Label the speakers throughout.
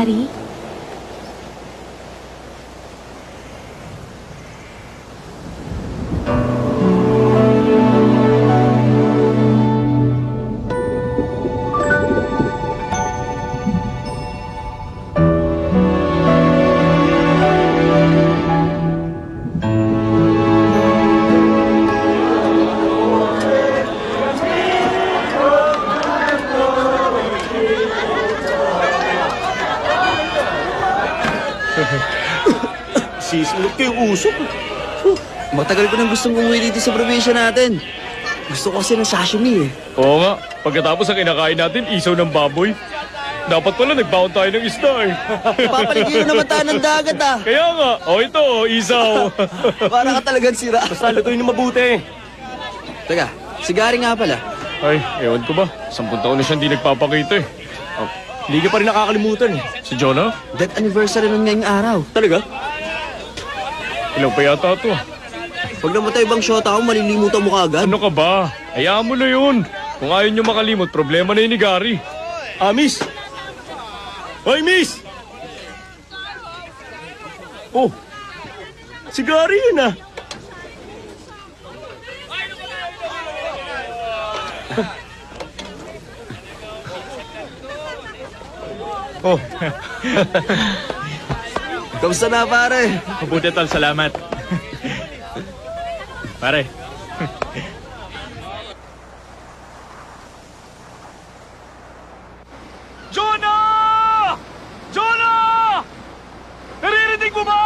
Speaker 1: Gary?
Speaker 2: Nang gustong umuwi dito sa probinsya natin. Gusto ko kasi ng sashimi eh.
Speaker 3: Oo nga, pagkatapos ang kinakain natin, isaw ng baboy. Dapat pala nagbaon tayo ng isda eh.
Speaker 2: Papaligiran naman tayo ng dagat ah.
Speaker 3: Kaya nga, o ito, oh, isaw.
Speaker 2: Para ka talagang sira.
Speaker 4: Basta lutuin na mabuti.
Speaker 2: Teka, si Gary nga pala.
Speaker 3: Ay, ewan ko ba, sampung taon na siyang di nagpapakita eh.
Speaker 4: Oh, hindi ka pa rin nakakalimutan eh.
Speaker 3: Si Jonah,
Speaker 2: Death anniversary nun ngayong araw.
Speaker 4: Talaga?
Speaker 3: ilang pa yata to.
Speaker 2: Pag namatay bang shota ko, malilimutan mo kaagad.
Speaker 3: Ano ka ba? Hayaan mo na yun. Kung ayaw niyo makalimot, problema na yun ni Gary.
Speaker 4: Ah, miss! Hoy, miss! Oh, si Gary yun ah. oh,
Speaker 2: Kamusta na pare?
Speaker 4: mabuti tal, salamat. Pare,
Speaker 3: Jonah! Jonah! Naririnig mo ba?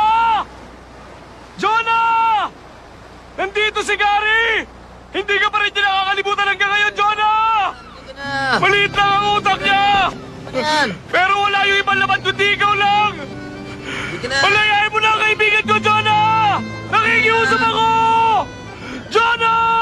Speaker 3: Jonah! Nandito si Gary! Hindi ka pa rin niya nakakalimutan hanggang ngayon, Jonah!
Speaker 2: Na.
Speaker 3: Maliit lang ang utak niya!
Speaker 2: Yan.
Speaker 3: Pero wala yung ibang laman kundi ikaw lang! Palayain mo na ang kaibigan ko, Jonah! Nakikiusap ako! Jonah!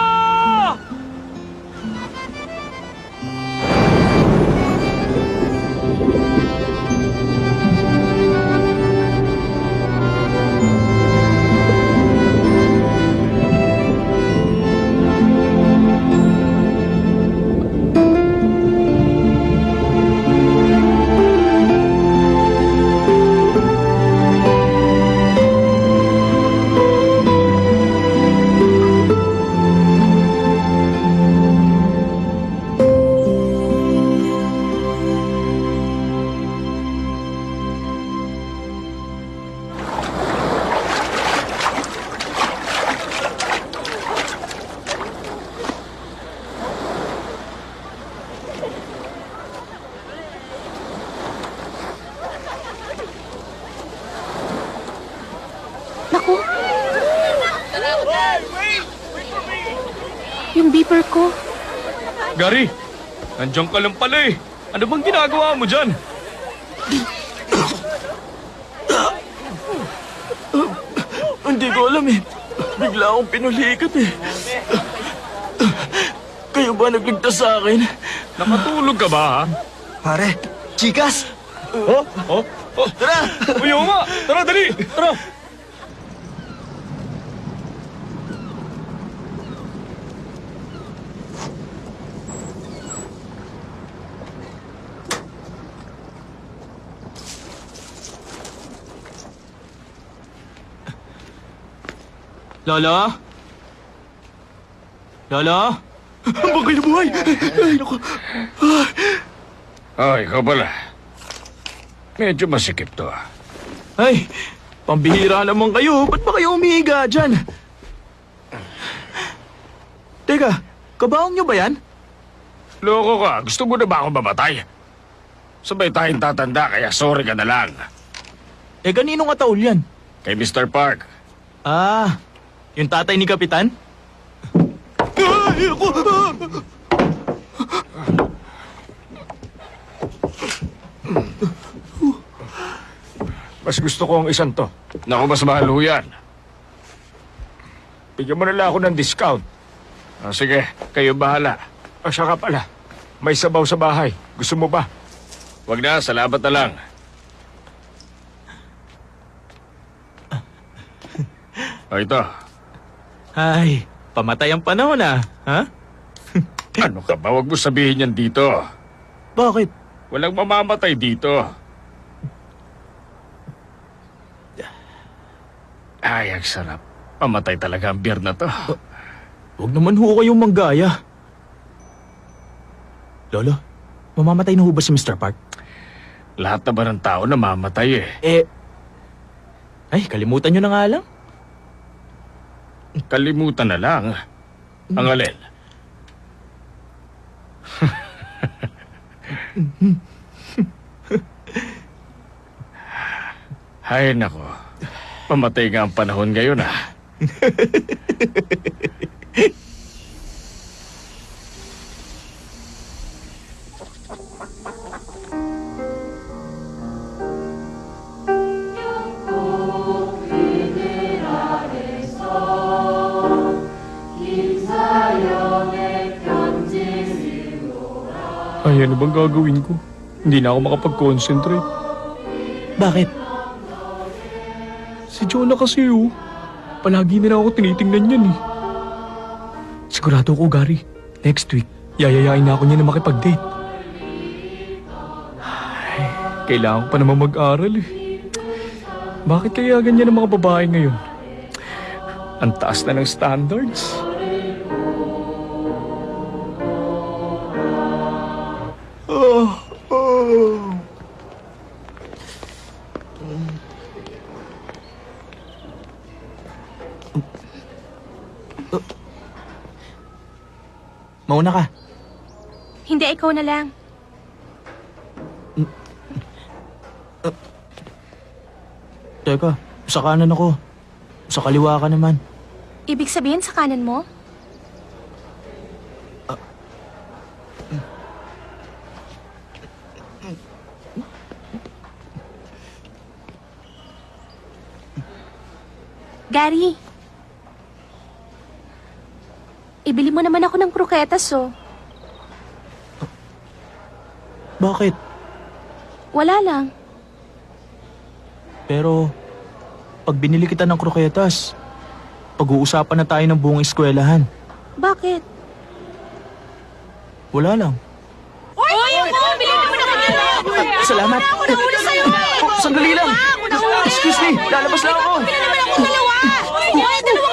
Speaker 3: Nandiyan ka lang pala eh. Ano bang ginagawa mo dyan?
Speaker 4: hindi ko alam eh. Bigla akong pinulikat eh. Kayo ba nagligtas sa akin?
Speaker 3: Nakatulog ka ba, ha?
Speaker 2: Pare, chikas!
Speaker 3: Oh? Oh? Oh?
Speaker 2: Tara!
Speaker 3: Uy, nga! Tara, dali! Tara!
Speaker 4: Lola? Lola? Ang bagay na buhay! Ay, naku.
Speaker 3: Ah, ikaw pala. Medyo masikip to, ah.
Speaker 4: Ay, pambihira naman kayo. Ba't ba kayo umihiga dyan? Teka, kabaong nyo ba yan?
Speaker 3: Loko ka. Gusto mo na ba ako mamatay? Sabay tayong tatanda, kaya sorry ka na lang.
Speaker 4: Eh, kanino nga taul yan?
Speaker 3: Kay Mr. Park.
Speaker 4: Ah, yung tatay ni Kapitan? Ay, ako!
Speaker 3: Mas gusto ko ang isang to. Naku, mas mahal ho yan. Bigyan mo na lang ako ng discount. Ah, sige, kayo bahala. Ah, siya ka pala. May sabaw sa bahay. Gusto mo ba? Wag na, salamat na lang. O ito,
Speaker 4: ay, pamatay ang panahon ah, ha?
Speaker 3: ano ka ba? Huwag mo sabihin yan dito.
Speaker 4: Bakit?
Speaker 3: Walang mamamatay dito. Ay, ang sarap. Mamatay talaga ang beer na to.
Speaker 4: Uh, huwag naman ho kayong manggaya. Lolo, mamamatay na ho ba si Mr. Park?
Speaker 3: Lahat na ba ng tao namamatay eh?
Speaker 4: Eh, ay, kalimutan nyo na nga lang.
Speaker 3: Kalimutan na lang. Ang alin. Hay nako. Pamatay nga ang panahon ngayon ah. Ay, ano bang gagawin ko? Hindi na ako makapag-concentrate.
Speaker 4: Bakit?
Speaker 3: Si Jonah kasi oh. Palagi na ako tinitingnan yan eh.
Speaker 4: Sigurado ko, Gary. Next week, yayayain na ako niya na makipag-date. Ay, kailangan ko pa naman mag-aral eh. Bakit kaya ganyan ang mga babae ngayon? Ang taas na ng standards. Mauna ka.
Speaker 1: Hindi, ikaw na lang.
Speaker 4: Teka, sa kanan ako. Sa kaliwa ka naman.
Speaker 1: Ibig sabihin sa kanan mo? Gary. Ibili mo naman ako ng kroketas, oh.
Speaker 4: Bakit?
Speaker 1: Wala lang.
Speaker 4: Pero, pag binili kita ng kroketas, pag-uusapan na tayo ng buong eskwelahan.
Speaker 1: Bakit?
Speaker 4: Wala lang.
Speaker 1: Uy! ako! Bili mo na kanya!
Speaker 4: Salamat.
Speaker 1: Ako na una sa'yo eh!
Speaker 4: Sandali lang. Excuse me, lalabas lang ako.
Speaker 1: Bili naman ako dalawa! Uy, dalawa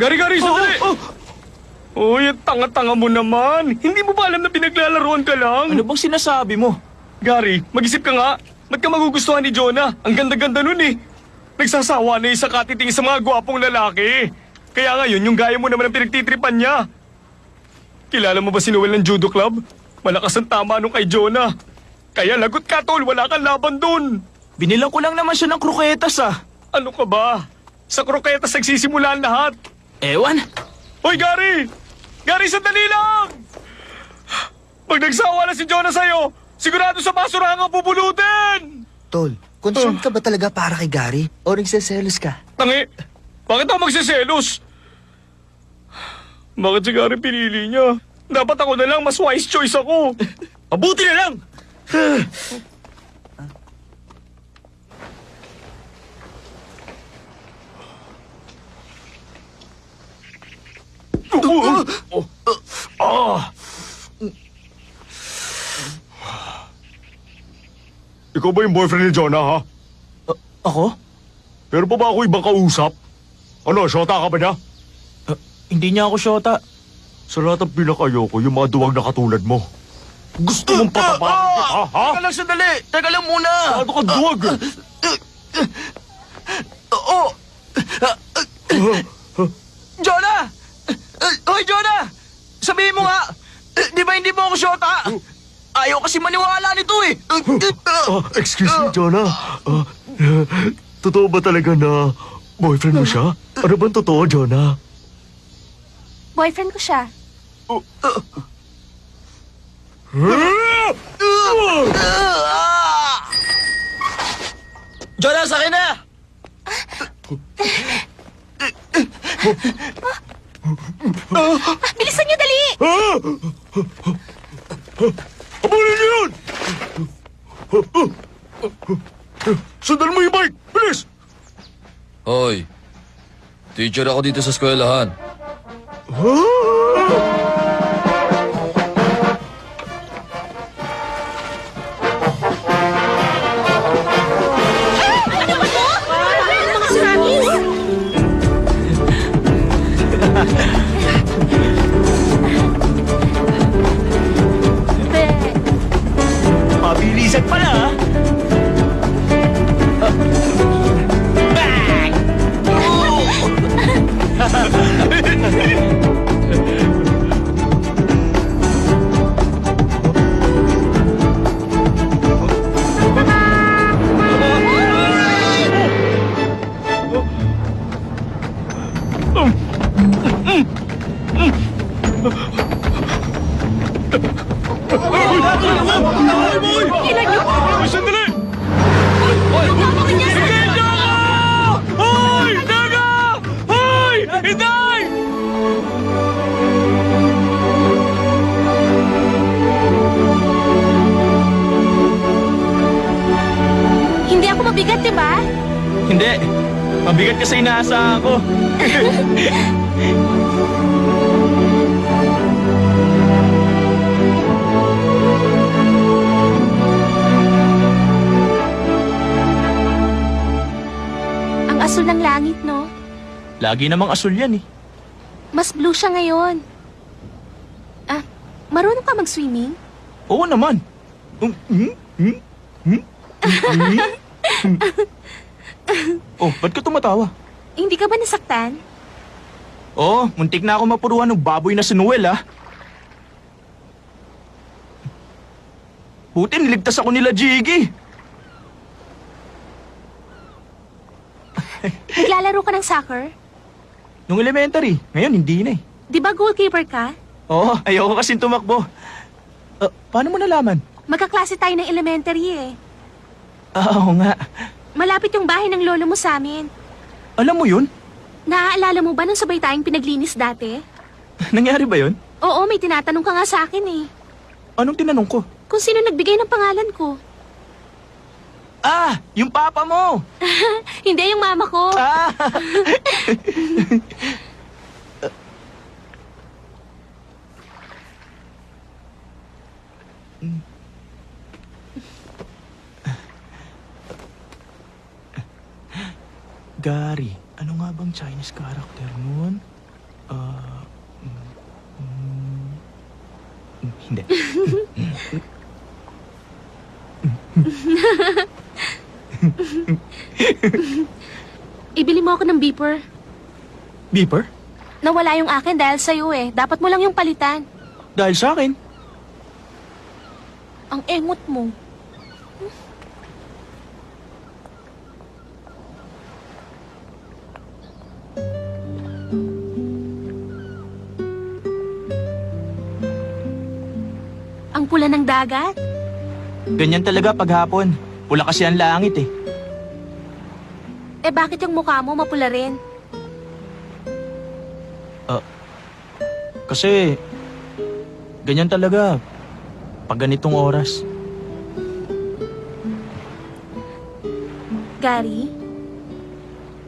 Speaker 3: Gari-gari, sandali!
Speaker 4: Oh,
Speaker 3: Uy, ang tanga-tanga mo naman. Hindi mo ba alam na pinaglalaroan ka lang?
Speaker 4: Ano bang sinasabi mo?
Speaker 3: Gary, mag-isip ka nga. Ba't ka magugustuhan ni Jonah? Ang ganda-ganda nun eh. Nagsasawa na yung sa katiting sa mga gwapong lalaki. Kaya ngayon, yung gaya mo naman ang pinagtitripan niya. Kilala mo ba si Noel ng judo club? Malakas ang tama nung kay Jonah. Kaya lagot ka, tol. Wala kang laban dun.
Speaker 4: Binilang ko lang naman siya ng kroketas ah.
Speaker 3: Ano ka ba? Sa kroketas nagsisimula ang lahat.
Speaker 4: Ewan.
Speaker 3: Hoy, Gary! Gary, sandali lang! Pag nagsawa na si Jonah sa'yo, sigurado sa basurahan ang pupulutin!
Speaker 2: Tol, concerned ka ba talaga para kay Gary? O nagseselos ka?
Speaker 3: Tangi, bakit ako magsiselos? Bakit si Gary pinili niya? Dapat ako na lang, mas wise choice ako.
Speaker 4: Mabuti na lang.
Speaker 3: Ikaw ba yung boyfriend ni Jonah, ha?
Speaker 4: Ako?
Speaker 3: Pero pa ba ako ibang kausap? Ano, shota ka ba niya?
Speaker 4: Ah, hindi niya ako syota.
Speaker 3: Sa lahat ng pinakayoko, yung mga duwag na katulad mo. Gusto mong patapakan kita, ha?
Speaker 4: Teka lang sandali. Teka lang muna.
Speaker 3: Ano ka duwag?
Speaker 4: Oo. Jonah! Uh, Hoy, Jonah! Sabihin mo nga! Eh, Di ba hindi mo ako syota? Ayaw kasi maniwala nito eh.
Speaker 3: Ah, excuse me, Jonah. Ah, totoo ba talaga na boyfriend mo siya? Ano bang totoo, Jonah?
Speaker 1: Boyfriend ko siya.
Speaker 5: Jonah, sa akin na!
Speaker 1: Bilisan niyo, dali!
Speaker 4: Abulin niyo yun! Sundan mo yung bike! Bilis!
Speaker 6: Hoy, teacher ako dito sa eskwelahan.
Speaker 1: Mga
Speaker 4: Lagi namang asul yan eh.
Speaker 1: Mas blue siya ngayon. Ah, marunong ka mag-swimming?
Speaker 4: Oo naman. Um? Hmm? Hmm? Hmm? Hmm? oh, ba't ka tumatawa?
Speaker 1: Hindi ka ba nasaktan?
Speaker 4: Oo, muntik na ako mapuruan ng baboy na si Noel, ah. Buti niligtas ako nila, Jiggy.
Speaker 1: Naglalaro ka ng soccer?
Speaker 4: Nung elementary, ngayon hindi na eh.
Speaker 1: Di ba goalkeeper ka?
Speaker 4: Oo, ayoko kasing tumakbo. Ah, paano mo nalaman?
Speaker 1: Magkaklase tayo ng elementary eh.
Speaker 4: Ah, oo nga.
Speaker 1: Malapit yung bahay ng lolo mo sa amin.
Speaker 4: Alam mo yun?
Speaker 1: Naaalala mo ba nung sabay tayong pinaglinis dati?
Speaker 4: Nangyari ba yun?
Speaker 1: Oo, may tinatanong ka nga sa akin eh.
Speaker 4: Anong tinanong ko?
Speaker 1: Kung sino nagbigay ng pangalan ko.
Speaker 4: Ah, yung papa mo!
Speaker 1: Hindi yung mama ko.
Speaker 4: Ah! Gary, ano nga bang Chinese character nun? Mm, mm, mm, hindi.
Speaker 1: Ibili mo ako ng beeper.
Speaker 4: Beeper?
Speaker 1: Nawala yung akin dahil sa'yo eh. Dapat mo lang yung palitan.
Speaker 4: Dahil sa akin.
Speaker 1: Ang engot mo. Ang pula ng dagat?
Speaker 4: Ganyan talaga paghapon. Pula kasi ang langit eh.
Speaker 1: Eh bakit yung mukha mo mapula rin?
Speaker 4: Kasi, ganyan talaga. Pag ganitong oras.
Speaker 1: Gary?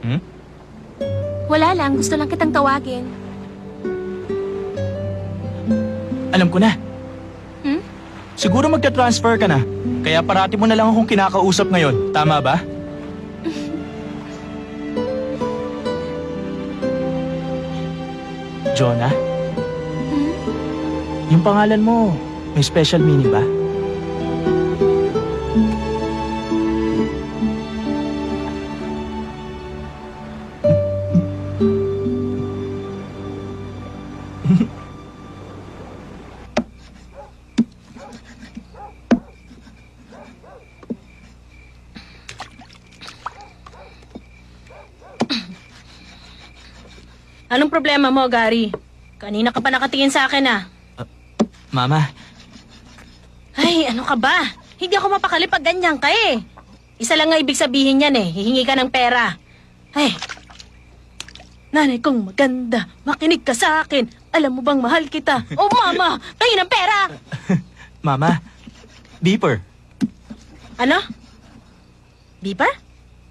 Speaker 4: Hmm?
Speaker 1: Wala lang, gusto lang kitang tawagin.
Speaker 4: Alam ko na.
Speaker 1: Hmm?
Speaker 4: Siguro magta-transfer ka na. Kaya parati mo na lang akong kinakausap ngayon. Tama ba? Jonah?
Speaker 1: Hmm?
Speaker 4: Yung pangalan mo, may special meaning ba?
Speaker 7: Problema mo, Gary? Kanina ka pa nakatingin sa akin ah.
Speaker 4: Mama,
Speaker 7: Ay, ano ka ba? Hindi ako mapakali pag ganyan ka eh. Isa lang nga ibig sabihin yan eh. Hihingi ka ng pera. Ay. Nanay kong maganda, makinig ka sa akin. Alam mo bang mahal kita? Oh, mama, tayo ng pera.
Speaker 4: Mama, beeper.
Speaker 7: Ano? Beeper?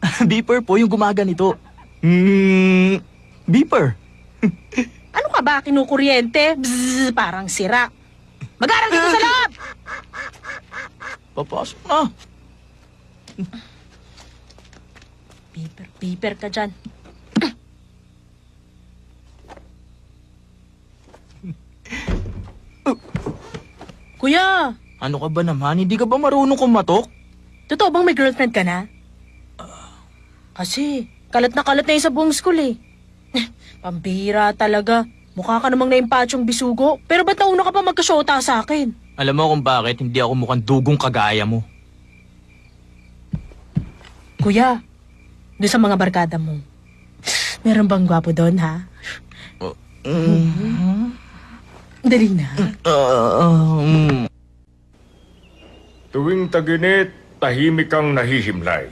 Speaker 4: beeper po yung gumaganito. Hmm, beeper.
Speaker 7: Ano ka ba, kinukuryente? Bzzz, parang sira. Mag-aral dito sa loob!
Speaker 4: Papasok na.
Speaker 7: Beeper, beeper ka dyan. Kuya,
Speaker 4: Ano ka ba naman? Hindi ka ba marunong kumatok?
Speaker 7: totoo bang may girlfriend ka na? Kasi, kalat na kalat na yun sa buong school eh. Pambira talaga. Mukha ka namang naimpatsyong bisugo. Pero ba't nauna ka pa magkasyota sa akin?
Speaker 4: Alam mo kung bakit hindi ako mukhang dugong kagaya mo.
Speaker 7: Kuya, doon sa mga barkada mo, meron bang gwapo doon, ha? Dali na.
Speaker 4: Um,
Speaker 8: Tuwing taginit, tahimik kang nahihimlay.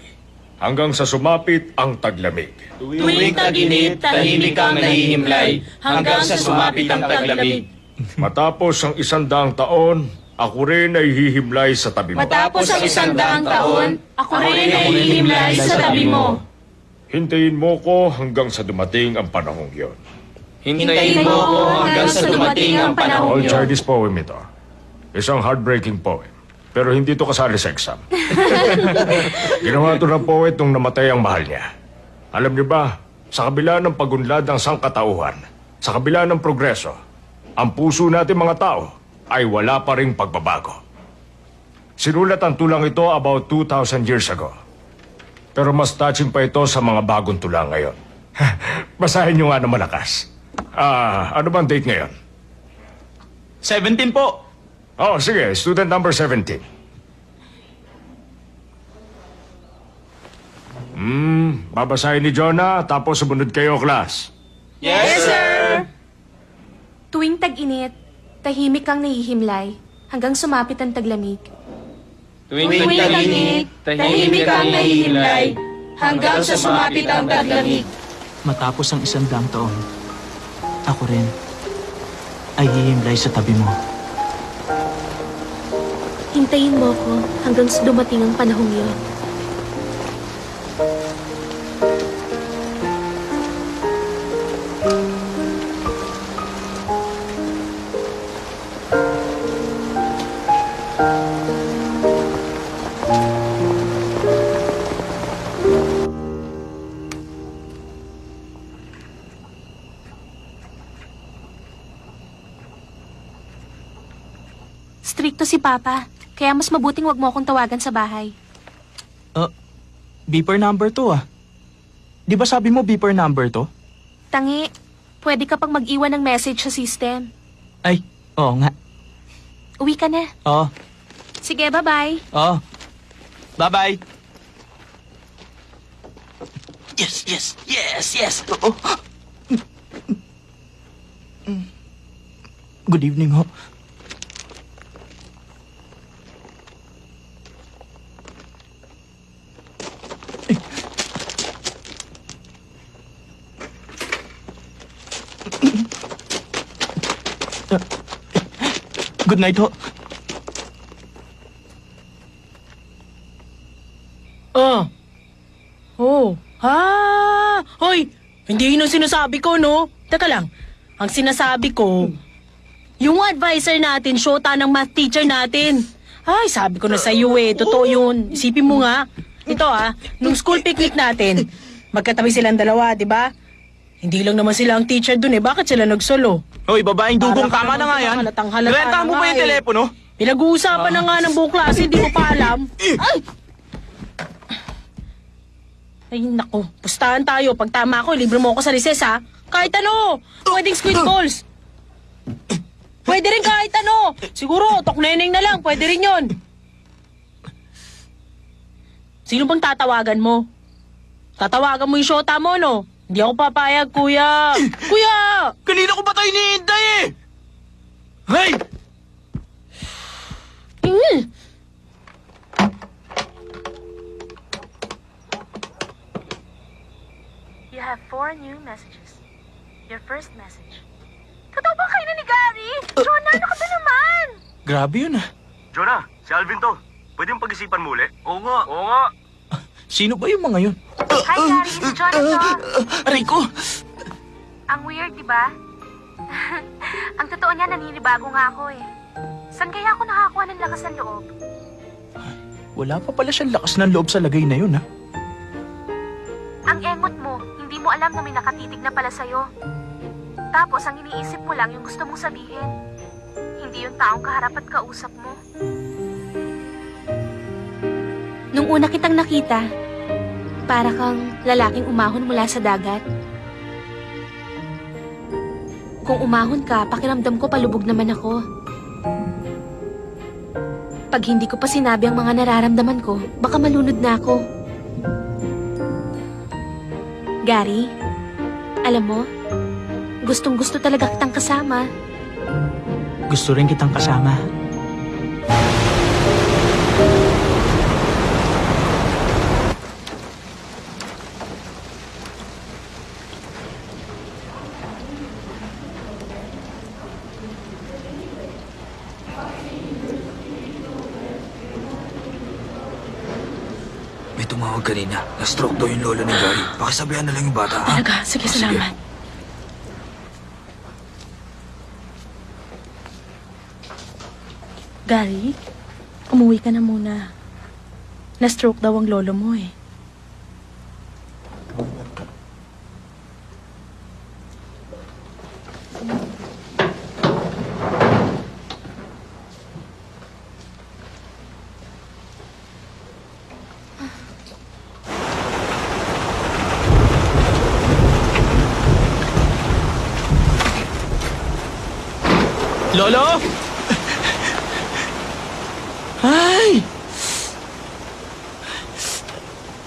Speaker 8: Hanggang sa sumapit ang taglamig.
Speaker 7: Tuwing taginit, tahimik kang nahihimlay, hanggang sa sumapit ang taglamig.
Speaker 8: Matapos ang isang taon, ako rin ay hihimlay sa tabi mo.
Speaker 7: Matapos ang isang daang taon, ako rin ay hihimlay sa tabi mo.
Speaker 8: Hintayin mo ko hanggang sa dumating ang panahong yon.
Speaker 7: Hintayin mo ako hanggang sa dumating ang panahong
Speaker 8: All
Speaker 7: yun.
Speaker 8: Chinese poem ito. Isang heartbreaking poem. Pero hindi ito kasali sa exam. Ginawa ito ng poet nung namatay ang mahal niya. Alam niyo ba, sa kabila ng pagunlad ng sangkatauhan, sa kabila ng progreso, ang puso natin mga tao ay wala pa ring pagbabago. Sinulat ang tulang ito about 2,000 years ago. Pero mas touching pa ito sa mga bagong tulang ngayon. Basahin niyo nga ng malakas. Ah, ano bang date ngayon?
Speaker 4: 17 po.
Speaker 8: Oh, sige. Student number 17. Hmm, babasahin ni Jonah, tapos sumunod kayo, class.
Speaker 4: Yes, sir.
Speaker 1: Tuwing tag-init, tahimik kang nahihimlay hanggang sumapit ang taglamig.
Speaker 7: Tuwing taginit, tahimik kang nahihimlay, hanggang sa sumapit ang taglamig.
Speaker 4: Matapos ang isang daang taon, ako rin ay hihimlay sa tabi mo.
Speaker 1: Hintayin mo ko hanggang dumating ang panahong yun. Stricto si Papa, kaya mas mabuting wag mo akong tawagan sa bahay.
Speaker 4: Uh, beeper number to ah. Di ba sabi mo beeper number to?
Speaker 1: Tangi, pwede ka pang mag-iwan ng message sa system.
Speaker 4: Ay, oo nga.
Speaker 1: Uwi ka na.
Speaker 4: Oo,
Speaker 1: Sige, bye-bye.
Speaker 4: oo. Bye-bye. Yes, yes, yes, yes. Oo. Good evening ho. Good night ho.
Speaker 7: Oh. Oh. Ha! Hoy! Hindi yun ang sinasabi ko, no? Teka lang. Ang sinasabi ko, yung advisor natin, shota ng math teacher natin. Ay, sabi ko na sa iyo eh. Totoo yun. Isipin mo nga. Ito ah, nung school picnic natin, magkatabi silang dalawa, di ba? Hindi lang naman sila ang teacher dun eh. Bakit sila nagsolo?
Speaker 4: Hoy, babaeng dugong tama na nga yan. Rentahan mo ba yung
Speaker 7: eh.
Speaker 4: telepono?
Speaker 7: Pinag-uusapan na nga ng buong klase, di mo pa alam. Ay! Ay, naku. Pustahan tayo. Pag tama ko, libre mo ako sa recess, ha? Kahit ano. Pwedeng squid balls. Pwede rin kahit ano. Siguro, tokneneng na lang. Pwede rin yon. Sino bang tatawagan mo? Tatawagan mo yung shota mo, no? Hindi ako papayag, kuya! kuya!
Speaker 4: Kanina ko pa tayo hinihintay eh! Hey!
Speaker 1: You have four new messages. Your first message.
Speaker 9: Totoo ba kayo ni Gary? Jonah, ano ka ba naman?
Speaker 4: Grabe yun ah.
Speaker 8: Jonah, si Alvin to. Pwede yung pag-isipan mo ulit? Oo nga. Oo nga.
Speaker 4: Sino ba yung mga yun?
Speaker 9: Hi, Gary. Si Jonah to.
Speaker 4: Aray ko!
Speaker 1: Ang weird, di ba? Ang totoo niya, naninibago nga ako eh. Saan kaya ako nakakuha ng lakas ng loob?
Speaker 4: Wala pa pala siyang lakas ng loob sa lagay na yun ah.
Speaker 1: Ang engot mo, hindi mo alam na may nakatitig na pala sa'yo. Tapos ang iniisip mo lang yung gusto mong sabihin. Hindi yung taong kaharap at kausap mo. Nung una kitang nakita, para kang lalaking umahon mula sa dagat. Kung umahon ka, pakiramdam ko palubog naman ako. Pag hindi ko pa sinabi ang mga nararamdaman ko, baka malunod na ako. Gary, alam mo, gustong gusto talaga kitang kasama.
Speaker 4: Gusto rin kitang kasama.
Speaker 2: May tumawag kanina. Na-stroke daw yung lolo ni Gary. Pakisabihan na lang yung bata, ha?
Speaker 7: Talaga? Sige,
Speaker 2: Sige.
Speaker 7: salamat. Gary, umuwi ka na muna. Na-stroke daw ang lolo mo eh.
Speaker 4: Lolo! Ay!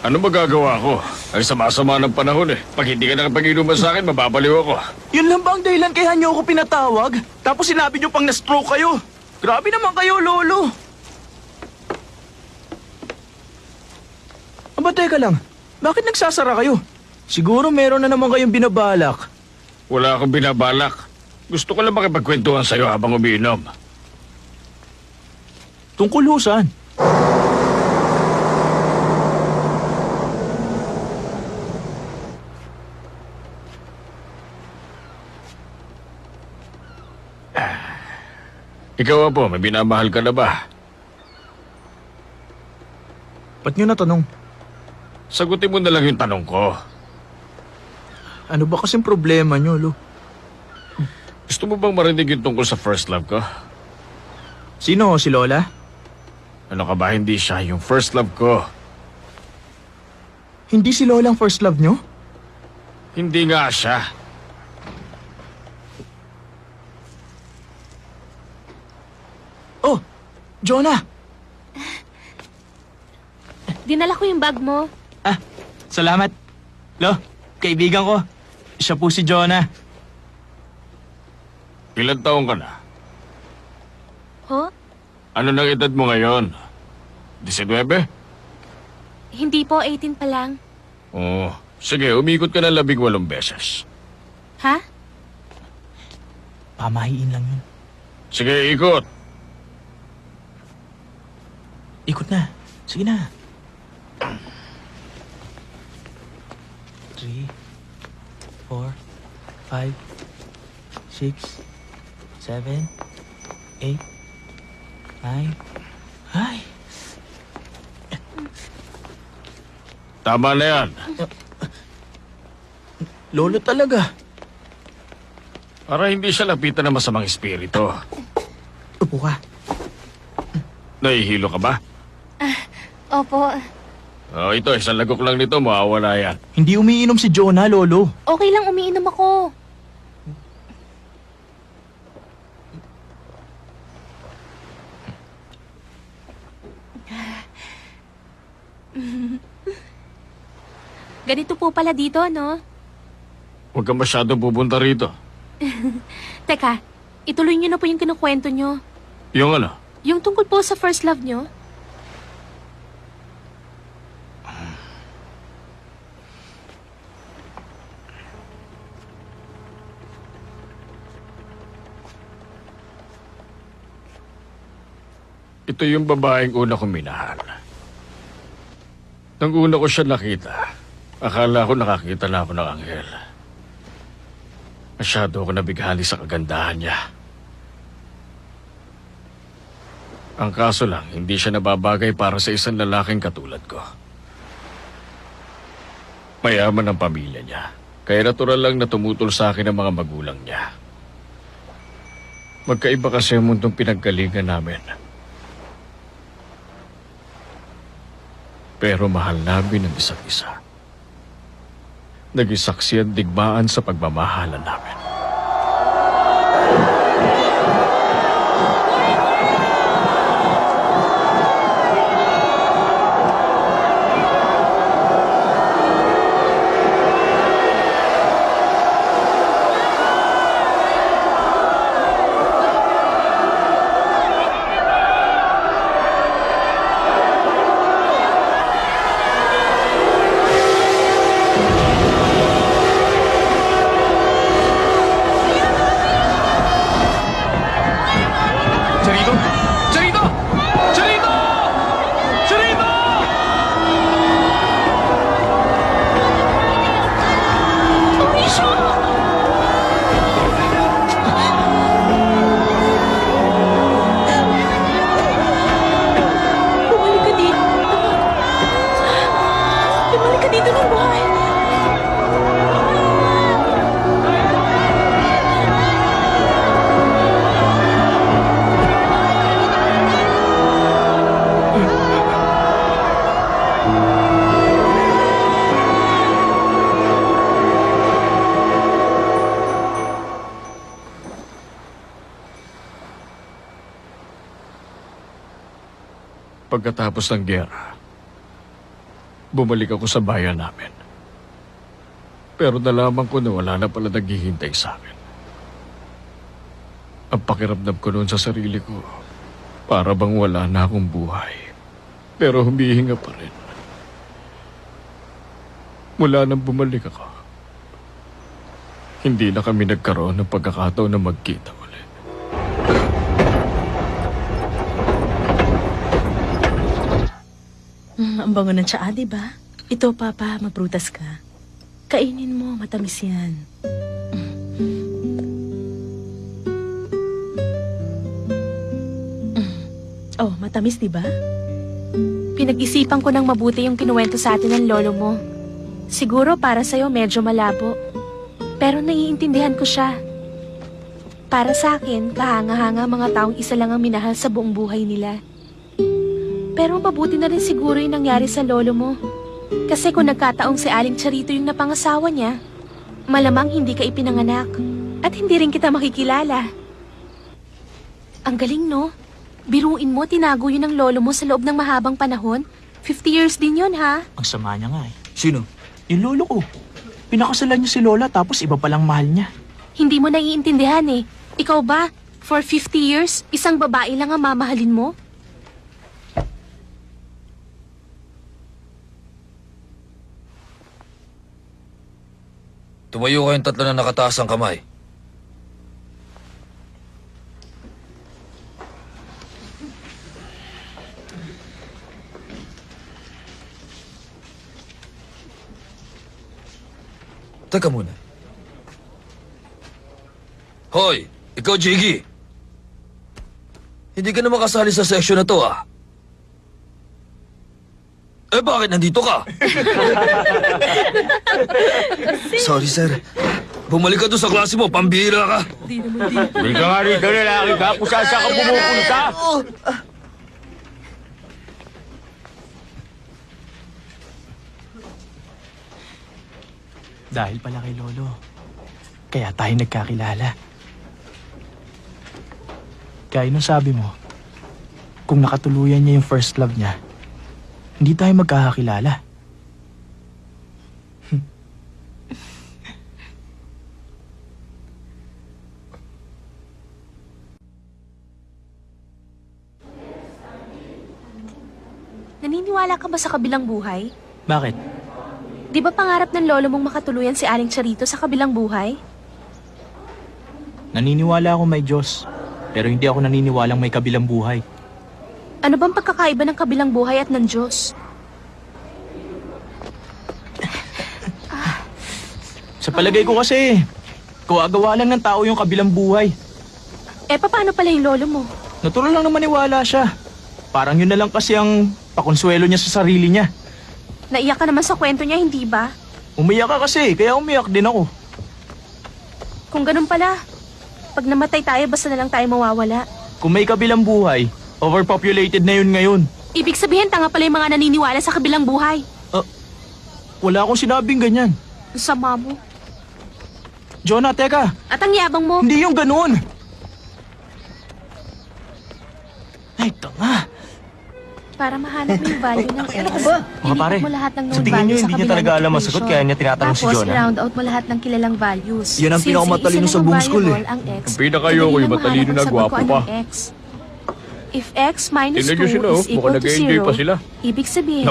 Speaker 10: Ano magagawa ko? Ay sama-sama ng panahon eh. Pag hindi ka nakapag-inuman sa akin, mababaliw ako.
Speaker 4: Yun lang ba ang dahilan kaya niyo ako pinatawag? Tapos sinabi niyo pang na-stroke kayo. Grabe naman kayo, Lolo. Aba, teka lang. Bakit nagsasara kayo? Siguro meron na naman kayong binabalak.
Speaker 10: Wala akong binabalak. Gusto ko lang makipagkwentuhan sa'yo habang umiinom.
Speaker 4: Tungkol ho saan?
Speaker 10: Ikaw po, may binamahal ka na ba?
Speaker 4: Ba't niyo natanong?
Speaker 10: Sagutin mo na lang yung tanong ko.
Speaker 4: Ano ba kasing problema niyo, Lo?
Speaker 10: Gusto mo bang marinig yung tungkol sa first love ko?
Speaker 4: Sino si Lola?
Speaker 10: Ano ka ba, hindi siya yung first love ko.
Speaker 4: Hindi si Lola ang first love niyo?
Speaker 10: Hindi nga siya.
Speaker 4: Oh, Jonah!
Speaker 1: Dinala ko yung bag mo.
Speaker 4: Ah, salamat. Lo, kaibigan ko. Siya po si Jonah.
Speaker 10: Ilan taong ka na?
Speaker 1: Ho?
Speaker 10: Ano nang edad mo ngayon? 19?
Speaker 1: Hindi po, 18 pa lang.
Speaker 10: Oo. Sige, umikot ka na labing walong beses.
Speaker 1: Ha?
Speaker 4: Pamahiin lang yun.
Speaker 10: Sige, ikot.
Speaker 4: Ikot na. Sige na. Three, four, five, six, seven, eight, nine. Ay,
Speaker 10: Tama na yan.
Speaker 4: lolo talaga.
Speaker 10: Para hindi siya lapitan ng masamang espiritu.
Speaker 4: Upo ka.
Speaker 10: Nahihilo ka ba?
Speaker 1: Opo.
Speaker 10: Oh, ito, isang lagok lang nito, mawawala yan.
Speaker 4: Hindi umiinom si Jonah, lolo.
Speaker 1: Okay lang, umiinom ako. Ganito po pala dito, no?
Speaker 10: Huwag ka masyado pupunta rito.
Speaker 1: Teka, ituloy niyo na po yung kinukwento niyo.
Speaker 10: Yung ano?
Speaker 1: Yung tungkol po sa first love niyo.
Speaker 10: Ito yung babaeng una kong minahal. Nang una ko siya nakita, akala ko nakakita na ako ng anghel. Masyado ako nabighali sa kagandahan niya. Ang kaso lang, hindi siya nababagay para sa isang lalaking katulad ko. Mayaman ang pamilya niya, kaya natural lang na tumutol sa akin ang mga magulang niya. Magkaiba kasi ang mundong pinaggalingan namin. Pero mahal namin ang isa't isa. Naging saksi at digmaan sa pagmamahalan namin. Pagkatapos ng gera, bumalik ako sa bayan namin. Pero nalaman ko na wala na pala naghihintay sa akin. Ang pakiramdam ko noon sa sarili ko, para bang wala na akong buhay. Pero humihinga pa rin. Mula nang bumalik ako, hindi na kami nagkaroon ng pagkakataon na magkita ulit.
Speaker 7: Mm, ang bango ng tsaa, di ba? Ito, Papa, magprutas ka. Kainin mo, matamis yan. Mm. Oh, matamis, di ba?
Speaker 1: Pinag-isipan ko ng mabuti yung kinuwento sa atin ng lolo mo. Siguro para sa'yo medyo malabo. Pero naiintindihan ko siya. Para sa akin, kahanga-hanga mga taong isa lang ang minahal sa buong buhay nila. Pero mabuti na rin siguro yung nangyari sa lolo mo. Kasi kung nagkataong si Aling Charito yung napangasawa niya, malamang hindi ka ipinanganak at hindi rin kita makikilala. Ang galing, no? Biruin mo, tinago yun ng lolo mo sa loob ng mahabang panahon. 50 years din yun, ha?
Speaker 4: Ang sama niya nga eh.
Speaker 2: Sino?
Speaker 4: Yung lolo ko. Pinakasalan niya si Lola tapos iba palang mahal niya.
Speaker 1: Hindi mo naiintindihan eh. Ikaw ba, for 50 years, isang babae lang ang mamahalin mo?
Speaker 6: Tumayo kayong tatlo na nakataas ang kamay. Teka muna. Hoy, ikaw Jiggy. Hindi ka na makasali sa section na to ah. Eh bakit nandito ka?
Speaker 2: Sorry, sir.
Speaker 6: Bumalik ka doon sa klase mo, pambihira ka.
Speaker 8: Hindi ka nga rito lalaki ka kung saan saan ka pumupunta.
Speaker 4: Dahil pala kay Lolo. Kaya tayo nagkakilala. Kaya nung sabi mo, kung nakatuluyan niya yung first love niya, hindi tayo magkakakilala.
Speaker 1: Naniniwala ka ba sa kabilang buhay?
Speaker 4: Bakit?
Speaker 1: Di ba pangarap ng lolo mong makatuluyan si Aling Charito sa kabilang buhay?
Speaker 4: Naniniwala ako may Diyos, pero hindi ako naniniwalang may kabilang buhay.
Speaker 1: Ano bang pagkakaiba ng kabilang buhay at ng Diyos?
Speaker 4: Sa palagay ko kasi, kawagawa lang ng tao yung kabilang buhay.
Speaker 1: Eh, paano pala yung lolo mo?
Speaker 4: Natural lang na maniwala siya. Parang yun na lang kasi ang pakonsuelo niya sa sarili niya.
Speaker 1: Naiyak ka naman sa kwento niya, hindi ba?
Speaker 4: Umiyak ka kasi, kaya umiyak din ako.
Speaker 1: Kung ganun pala, pag namatay tayo, basta na lang tayo mawawala.
Speaker 4: Kung may kabilang buhay, overpopulated na yun ngayon.
Speaker 1: Ibig sabihin, tanga pala yung mga naniniwala sa kabilang buhay.
Speaker 4: Wala akong sinabing ganyan.
Speaker 1: Ang Sama mo.
Speaker 4: Jonah, teka,
Speaker 1: At ang yabang mo.
Speaker 4: hindi yung ganun. Ay, tanga.
Speaker 1: Para mahanap mo yung value ng X.
Speaker 6: Mga pare,
Speaker 1: mo lahat ng known
Speaker 6: sa tingin
Speaker 1: sa
Speaker 6: hindi niya talaga
Speaker 1: ng
Speaker 6: alam ang sagot,
Speaker 1: equation.
Speaker 6: kaya niya tinatanong si
Speaker 1: Tapos,
Speaker 6: Jonah?
Speaker 1: round out mo lahat ng kilalang values.
Speaker 2: Yan ang pinakamatalino sa buong
Speaker 1: ang
Speaker 2: school, eh.
Speaker 1: Ang X,
Speaker 10: Ang pinakayo ko,
Speaker 1: madali
Speaker 10: yung matalino na gwapo pa.
Speaker 1: X. If x minus
Speaker 10: Tingnan
Speaker 1: 2
Speaker 10: niyo sila, oh.
Speaker 1: is
Speaker 10: Mukhang
Speaker 1: equal to
Speaker 10: nag-e-enjoy
Speaker 1: 0,
Speaker 10: pa sila.
Speaker 1: ibig sabihin,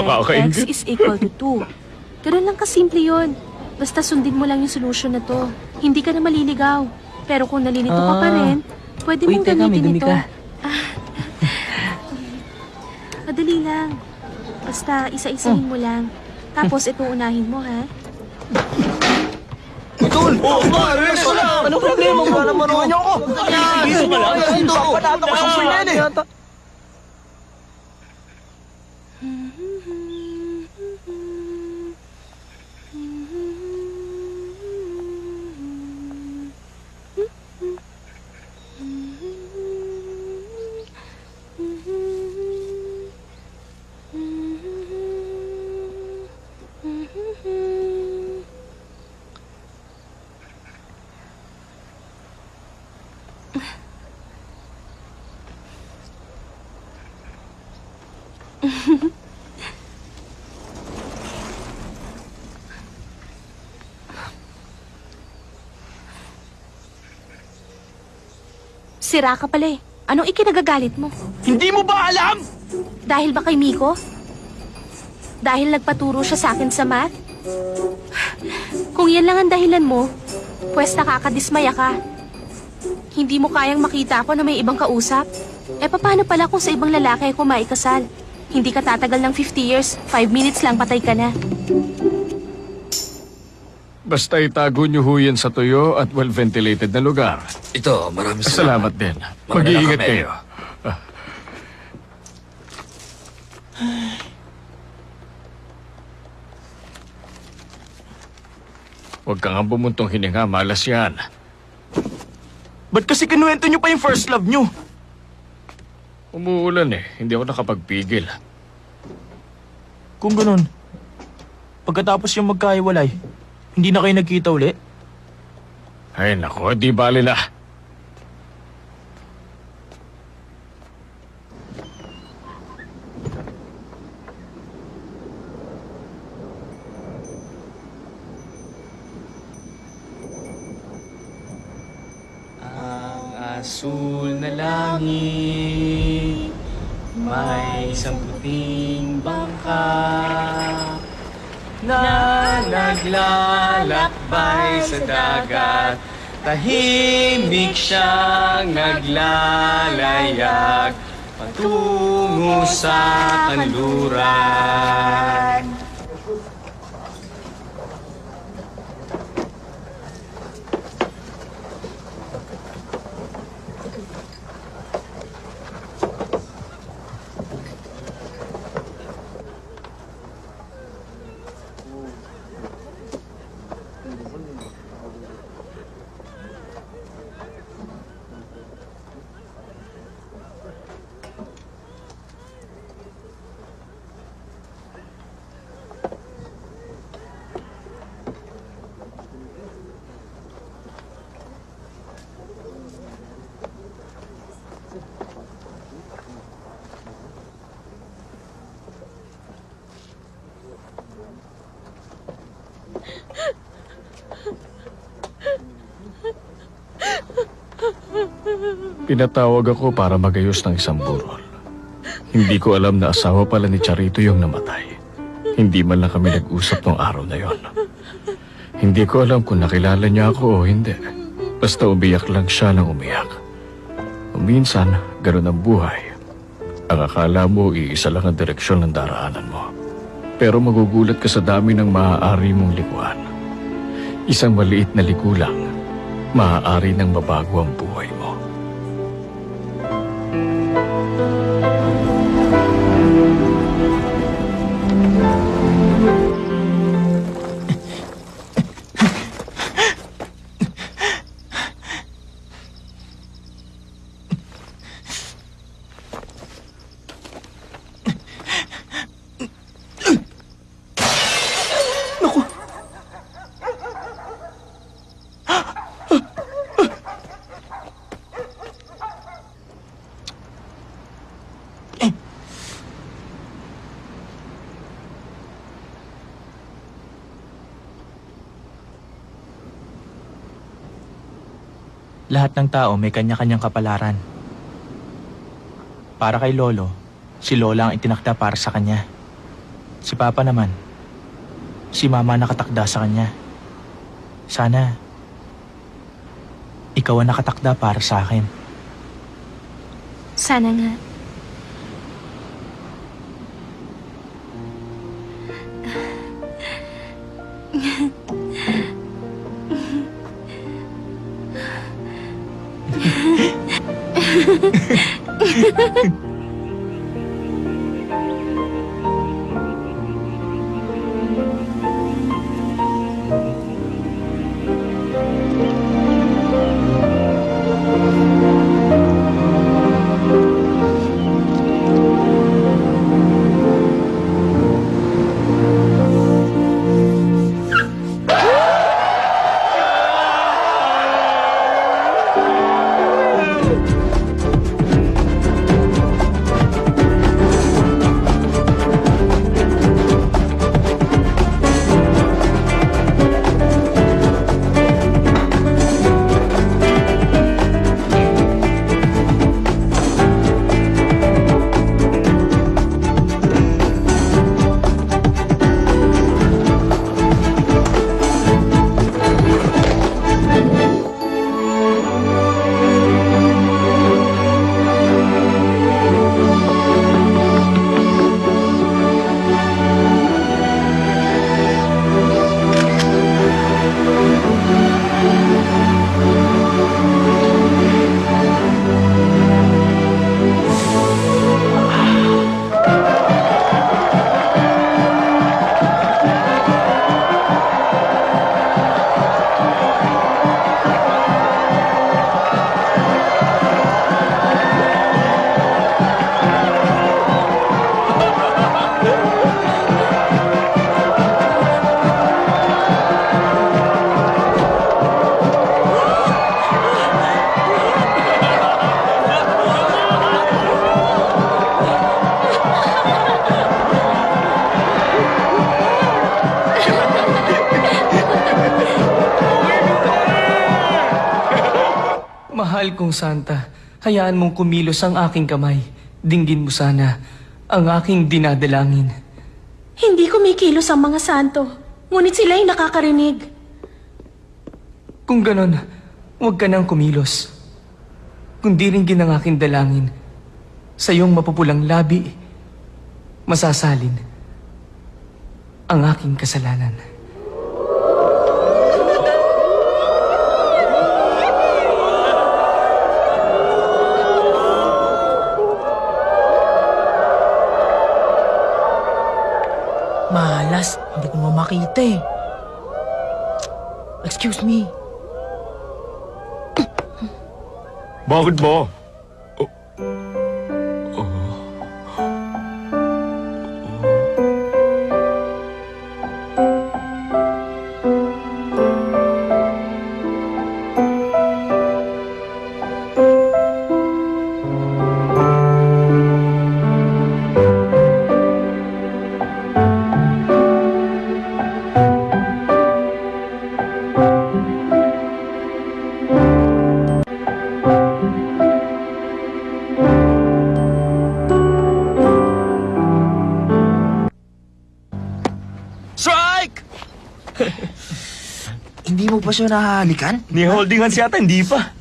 Speaker 1: x is equal to 2. Ganun lang kasimple yun. Basta sundin mo lang yung solusyon na to. Hindi ka na maliligaw. Pero kung nalilito ka pa
Speaker 11: Ah.
Speaker 1: rin, pwede
Speaker 11: Uy,
Speaker 1: mong
Speaker 11: teka, may
Speaker 1: gamitin
Speaker 11: dumi
Speaker 1: ito.
Speaker 11: ka.
Speaker 1: Madali lang. Basta isa-isahin mo lang. Tapos ito unahin mo, ha?
Speaker 4: Anong problema mo? Wala naman ako. ako. Gising ka lang. Papanata ko sa yan eh.
Speaker 1: Sira ka pala eh. Anong ikinagagalit mo?
Speaker 4: Hindi mo ba alam?
Speaker 1: Dahil ba kay Miko? Dahil nagpaturo siya sa akin sa math? Kung yan lang ang dahilan mo, pwes nakakadismaya ka. Hindi mo kayang makita ako na may ibang kausap? Eh paano pala kung sa ibang lalaki ako maikasal? Hindi ka tatagal ng 50 years, 5 minutes lang patay ka na.
Speaker 10: Basta itago niyo ho yan sa tuyo at well-ventilated na lugar.
Speaker 6: Ito, maraming salamat.
Speaker 10: Salamat din. Mag-iingat
Speaker 6: nakamelyo.
Speaker 10: kayo. Ah. Huwag ka nga bumuntong hininga, malas yan.
Speaker 4: Ba't kasi kinuwento niyo pa yung first love niyo?
Speaker 10: Umuulan eh, hindi ako nakapagpigil.
Speaker 4: Kung ganun, pagkatapos yung magkahiwalay, hindi na kayo nagkita uli?
Speaker 10: Ay nako, di bali na.
Speaker 4: Ang asul na langit May isang puting bangka Na naglalakbay sa dagat. Tahimik siyang naglalayag. Patungo sa kanluran
Speaker 10: Pinatawag ako para magayos ng isang burol. Hindi ko alam na asawa pala ni Charito yung namatay. Hindi man lang kami nag-usap nung araw na yon. Hindi ko alam kung nakilala niya ako o hindi. Basta umiyak lang siya ng umiyak. Minsan, ganun ang buhay. Ang akala mo, iisa lang ang direksyon ng daraanan mo. Pero magugulat ka sa dami ng maaari mong likuan. Isang maliit na liku lang, maaari nang mabago ang buhay mo.
Speaker 4: Lahat ng tao may kanya-kanyang kapalaran. Para kay Lolo, si Lola ang itinakda para sa kanya. Si Papa naman, si Mama nakatakda sa kanya. Sana, ikaw ang nakatakda para sa akin.
Speaker 1: Sana nga.
Speaker 11: Mahal kong Santa, hayaan mong kumilos ang aking kamay. Dinggin mo sana ang aking dinadalangin.
Speaker 7: Hindi kumikilos ang mga santo. Ngunit sila ay nakakarinig.
Speaker 11: Kung ganon, huwag ka nang kumilos. Kundi ringgin ang aking dalangin. Sa iyong mapupulang labi, masasalin ang aking kasalanan.
Speaker 7: Hindi ko naman makita eh. Excuse me.
Speaker 3: Bakit ba?
Speaker 2: Pa siya nahahalikan?
Speaker 3: Ni holding hands yata, hindi pa.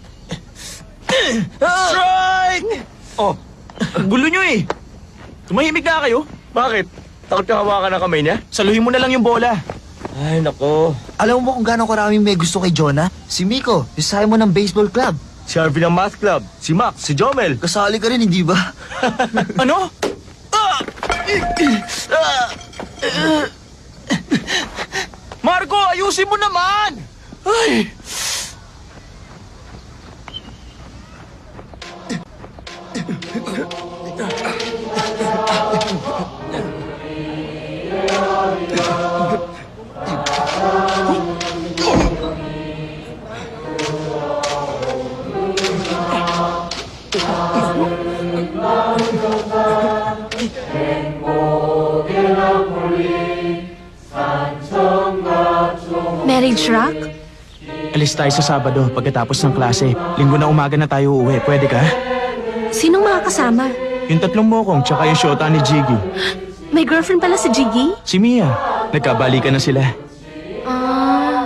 Speaker 4: Strike!
Speaker 3: Oh,
Speaker 4: gulo nyo eh. Tumahimik na kayo.
Speaker 3: bakit? Takot ka hawakan ng kamay niya?
Speaker 4: Saluhin mo na lang yung bola.
Speaker 3: Ay, nako.
Speaker 2: Alam mo kung gaano karaming may gusto kay Jonah? Si Miko, sayo mo ng baseball club.
Speaker 3: Si Harvey ng math club, si Max, si Jomel.
Speaker 2: Kasali ka rin, hindi ba?
Speaker 4: Ano? Marco, ayusin mo naman! Ay!
Speaker 1: Marriage
Speaker 4: Alis tayo sa Sabado pagkatapos ng klase. Linggo na umaga na tayo uuwi. Pwede ka?
Speaker 1: Sinong mga kasama?
Speaker 4: Yung tatlong mokong tsaka yung shota ni Jiggy.
Speaker 1: May girlfriend pala si Jiggy?
Speaker 4: Si Mia. Nagkabalikan na sila.
Speaker 1: Ah.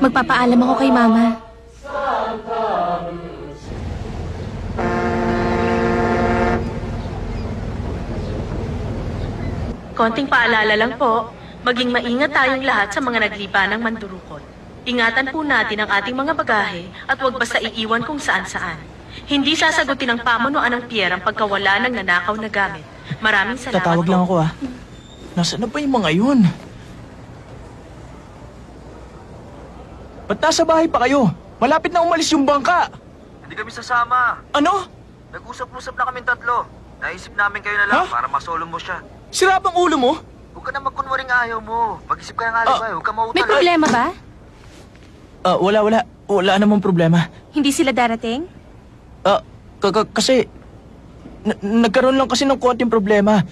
Speaker 1: Magpapaalam ako kay Mama.
Speaker 7: Konting paalala lang po, maging maingat tayong lahat sa mga naglipa ng mandurukot. Ingatan po natin ang ating mga bagahe at huwag basta iiwan kung saan-saan. Hindi sasagutin ng pamunuan ng pier ang pagkawala ng nanakaw na gamit. Maraming salamat
Speaker 4: Tatawag
Speaker 7: po.
Speaker 4: lang ako ah. Nasaan na ba yung mga yun? Ba't nasa bahay pa kayo? Malapit na umalis yung bangka.
Speaker 2: Hindi kami sasama.
Speaker 4: Ano?
Speaker 2: Nag-usap-usap na kaming tatlo. Naisip namin kayo na lang
Speaker 4: Ha?
Speaker 2: para masolo mo siya.
Speaker 4: Sira bang ulo mo?
Speaker 2: Huwag ka na magkunwaring ayaw mo. Pag-isip ka ng alibay, huwag ka
Speaker 1: May
Speaker 2: mautol.
Speaker 1: problema ba?
Speaker 4: Ah, wala, wala. Wala namang problema.
Speaker 1: Hindi sila darating?
Speaker 4: Ah, k- k- kasi... nagkaroon lang kasi ng konting problema.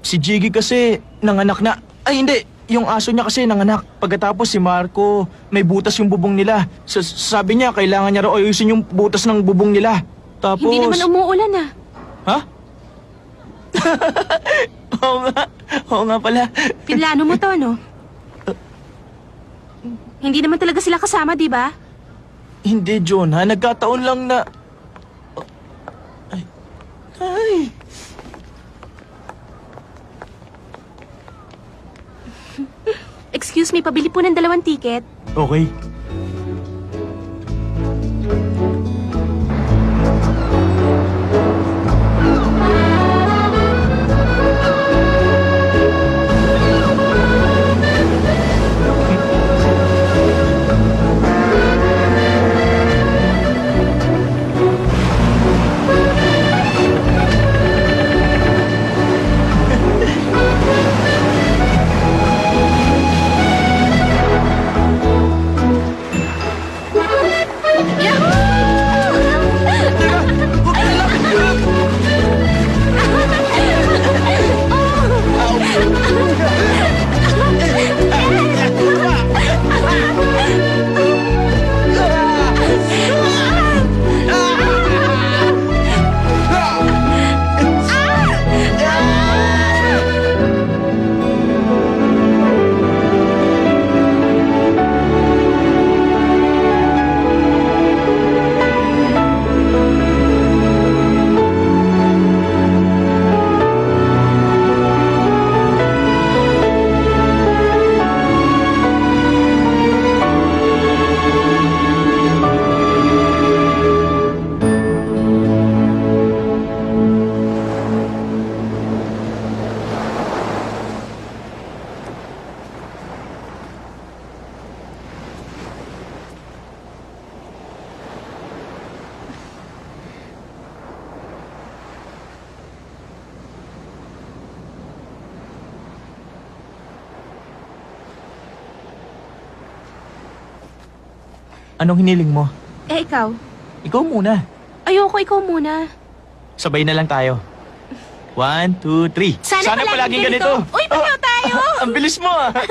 Speaker 4: Si Jiggy kasi nanganak na... Ay, hindi. Yung aso niya kasi nanganak. Pagkatapos si Marco, may butas yung bubong nila. Sa- sabi niya, kailangan niya raw ayusin yung butas ng bubong nila. Tapos...
Speaker 1: Hindi naman umuulan ah.
Speaker 4: Ha? Oo nga. Oo nga pala.
Speaker 1: Pinlano mo to, no? Hindi naman talaga sila kasama, di ba?
Speaker 4: Hindi, John, ha? Nagkataon lang na... Ay. Ay.
Speaker 1: Excuse me, pabili po ng dalawang ticket.
Speaker 4: Okay. Anong hiniling mo?
Speaker 1: Eh, ikaw?
Speaker 4: Ikaw muna.
Speaker 1: Ayoko, ikaw muna.
Speaker 4: Sabay na lang tayo. One, two, three.
Speaker 1: Sana palaging ganito. Uy, pareho tayo!
Speaker 4: Ang bilis mo ah.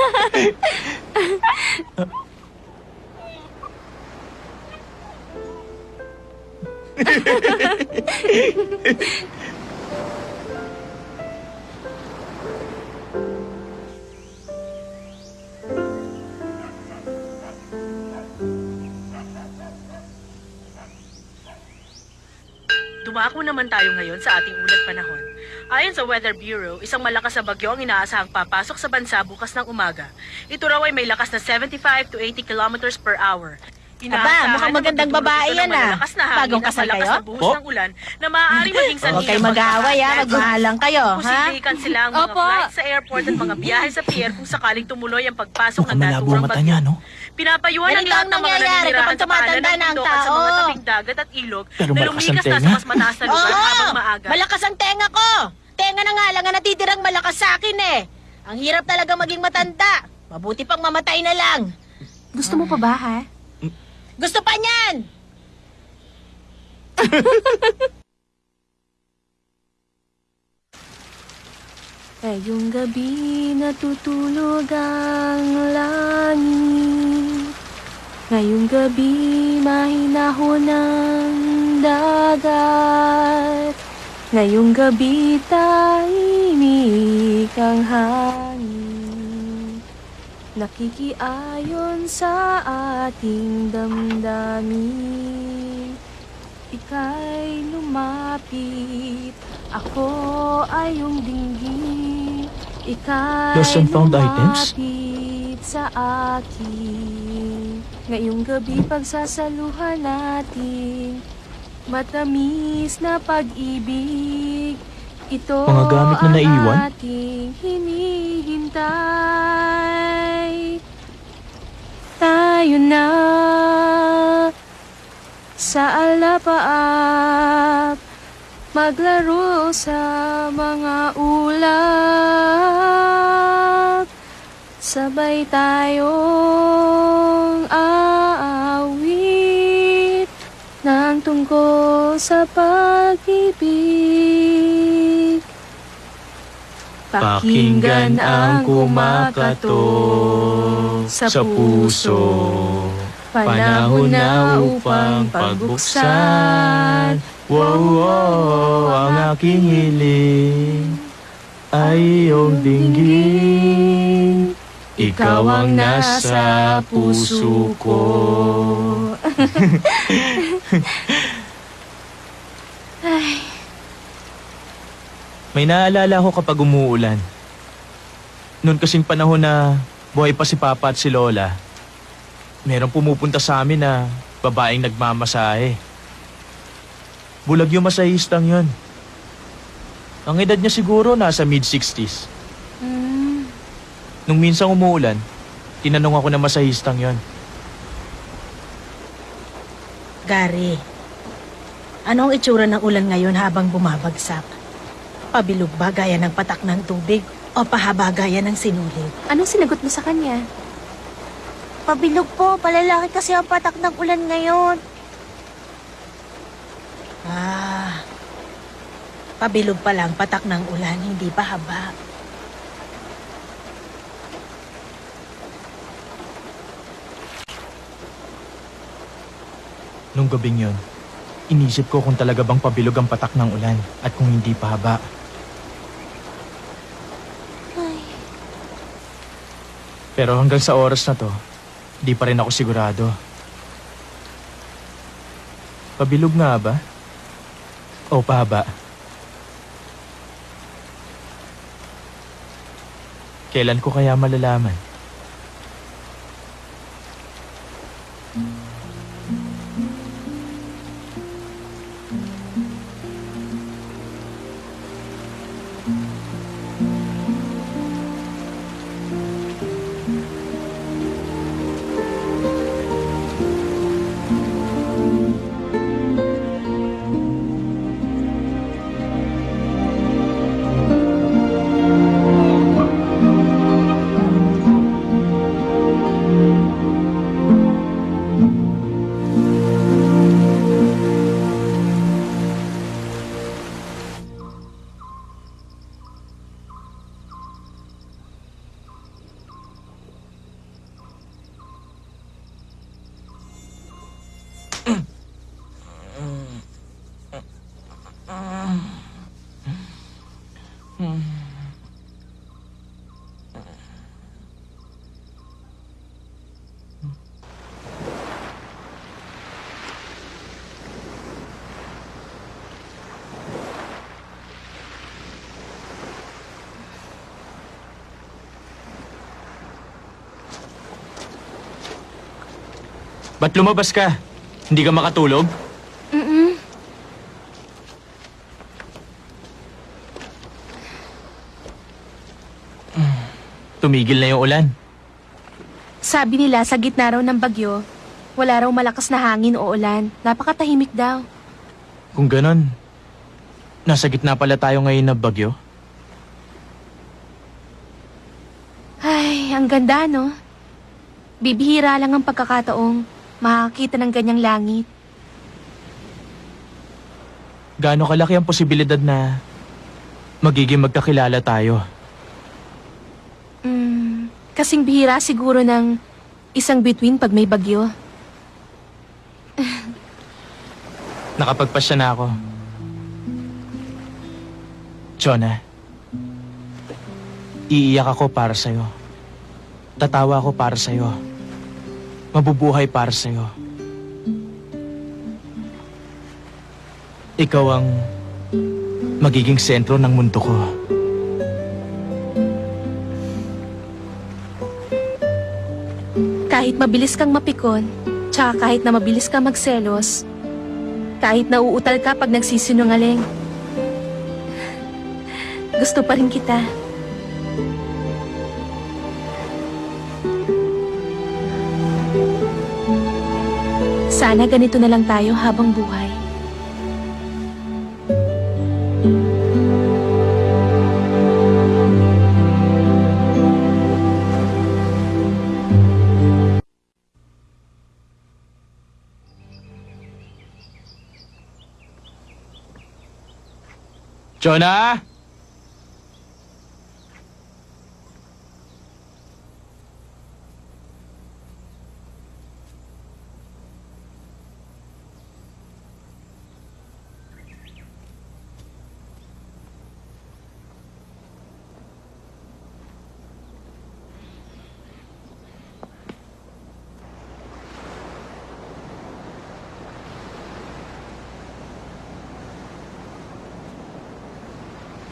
Speaker 7: Dumako naman tayo ngayon sa ating ulat panahon. Ayon sa Weather Bureau, isang malakas na bagyo ang inaasahang papasok sa bansa bukas ng umaga. Ito raw ay may lakas na 75 to 80 kilometers per hour.
Speaker 12: Aba, mukhang magandang babae yan, ah. Bagong kasal kayo?
Speaker 4: Po?
Speaker 7: ng ulan na maaaring maging sanhi
Speaker 12: Huwag kayo
Speaker 7: ng
Speaker 12: mag-aaway, ah.
Speaker 7: pagkakalat.
Speaker 12: Magmahalang kayo, ha?
Speaker 7: Posible i-cancel ang mga
Speaker 1: Opo.
Speaker 7: flights sa airport at mga biyahe sa pier kung sakaling tumuloy ang pagpasok ng
Speaker 4: Mukhang malabo ang
Speaker 7: naturang
Speaker 4: mata
Speaker 7: bagyo.
Speaker 4: niya, no?
Speaker 7: Pinapayuhan ng
Speaker 12: Ganito
Speaker 7: lahat
Speaker 12: ang
Speaker 7: ng mga
Speaker 12: nangyayari
Speaker 7: naninirahan
Speaker 12: kapag
Speaker 7: sa paanan
Speaker 12: tumatanda
Speaker 7: ng
Speaker 12: na ang
Speaker 7: bundok at sa mga
Speaker 12: tao.
Speaker 7: tabing dagat at ilog
Speaker 4: Pero
Speaker 7: na
Speaker 4: malakas ang
Speaker 7: lumikas na sa
Speaker 4: tenga.
Speaker 7: mas mataas na lugar
Speaker 12: Oo!
Speaker 7: habang maaga.
Speaker 12: Malakas ang tenga ko! Tenga na nga lang ang natitirang malakas sa akin eh. Ang hirap talaga maging matanda. Mabuti pang mamatay na lang.
Speaker 1: Gusto mo pa ba, ha?
Speaker 12: Gusto pa niyan!
Speaker 1: Ngayong gabi natutulog ang langit. Ngayong gabi mahinahon ang dagat. Ngayong gabi tahimik ang hangin Nakikiayon sa ating damdamin. Ika'y lumapit. Ako ay iyong dinggin Ika'y
Speaker 4: Lost and found items?
Speaker 1: sa akin. Ngayong gabi pagsasaluhan natin. Matamis na pag-ibig Ito
Speaker 4: Mga gamit na naiwan?
Speaker 1: ating hinihintay. Tayo na sa alapaap Maglaro sa mga ulap. Sabay tayong aawit Nang tungkol sa pag-ibig
Speaker 4: Pakinggan ang kumakatok sa puso. Panahon na upang pagbuksan. Wow, wow, ang aking hiling ay iyong dinggin. Ikaw ang nasa puso ko. May naalala ko kapag umuulan. Noon kasing panahon na buhay pa si Papa at si Lola, merong pumupunta sa amin na babaeng nagmamasahe. Bulag yung masahistang yun. Ang edad niya siguro nasa mid-60s. Nung minsang umuulan, tinanong ako na masahistang yon.
Speaker 12: Gary, anong itsura ng ulan ngayon habang bumabagsak? Pabilog ba gaya ng patak ng tubig o pahaba gaya ng sinulid?
Speaker 1: anong sinagot mo sa kanya?
Speaker 12: Pabilog po, palalaki kasi ang patak ng ulan ngayon. Ah, pabilog pa lang patak ng ulan, hindi pa haba.
Speaker 4: Nung gabing yon, inisip ko kung talaga bang pabilog ang patak ng ulan at kung hindi pa haba. Pero hanggang sa oras na to, di pa rin ako sigurado. Pabilog nga ba? O pahaba? Kailan ko kaya malalaman? Ba't lumabas ka? Hindi ka makatulog?
Speaker 1: Mm-mm.
Speaker 4: Tumigil na yung ulan.
Speaker 1: Sabi nila sa gitna raw ng bagyo, wala raw malakas na hangin o ulan. Napakatahimik daw.
Speaker 4: Kung ganon, nasa gitna pala tayo ngayon na bagyo.
Speaker 1: Ay, ang ganda, no? Bibihira lang ang pagkakataong makakita ng ganyang langit.
Speaker 4: Gaano kalaki ang posibilidad na magiging magkakilala tayo?
Speaker 1: Mm, kasing bihira siguro ng isang bituin pag may bagyo.
Speaker 4: Nakapagpasya na ako. Jonah, iiyak ako para sa'yo. Tatawa ako para sa'yo. Mabubuhay para sa'yo. Ikaw ang magiging sentro ng mundo ko.
Speaker 1: Kahit mabilis kang mapikon, tsaka kahit na mabilis kang magselos, kahit nauutal ka pag nagsisinungaling, gusto pa rin kita. Sana ganito na lang tayo habang buhay.
Speaker 4: Jonah!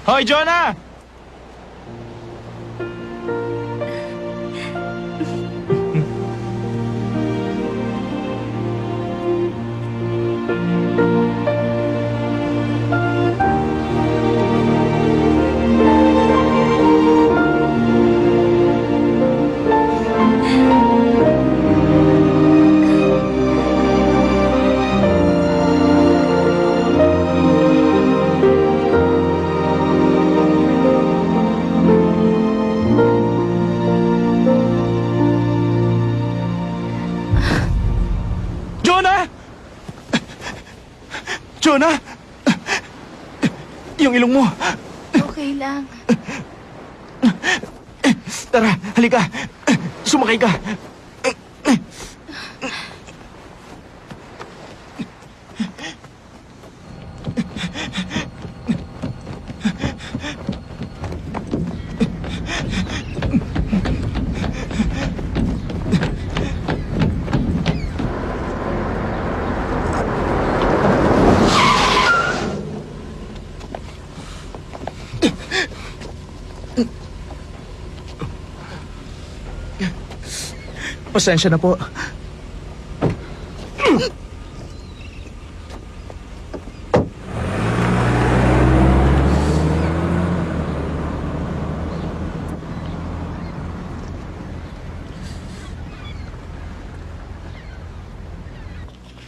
Speaker 4: Hoy, Jonah! Jonah! Ilong mo.
Speaker 1: Okay lang.
Speaker 4: Tara, halika. Sumakay ka. Pasensya na po.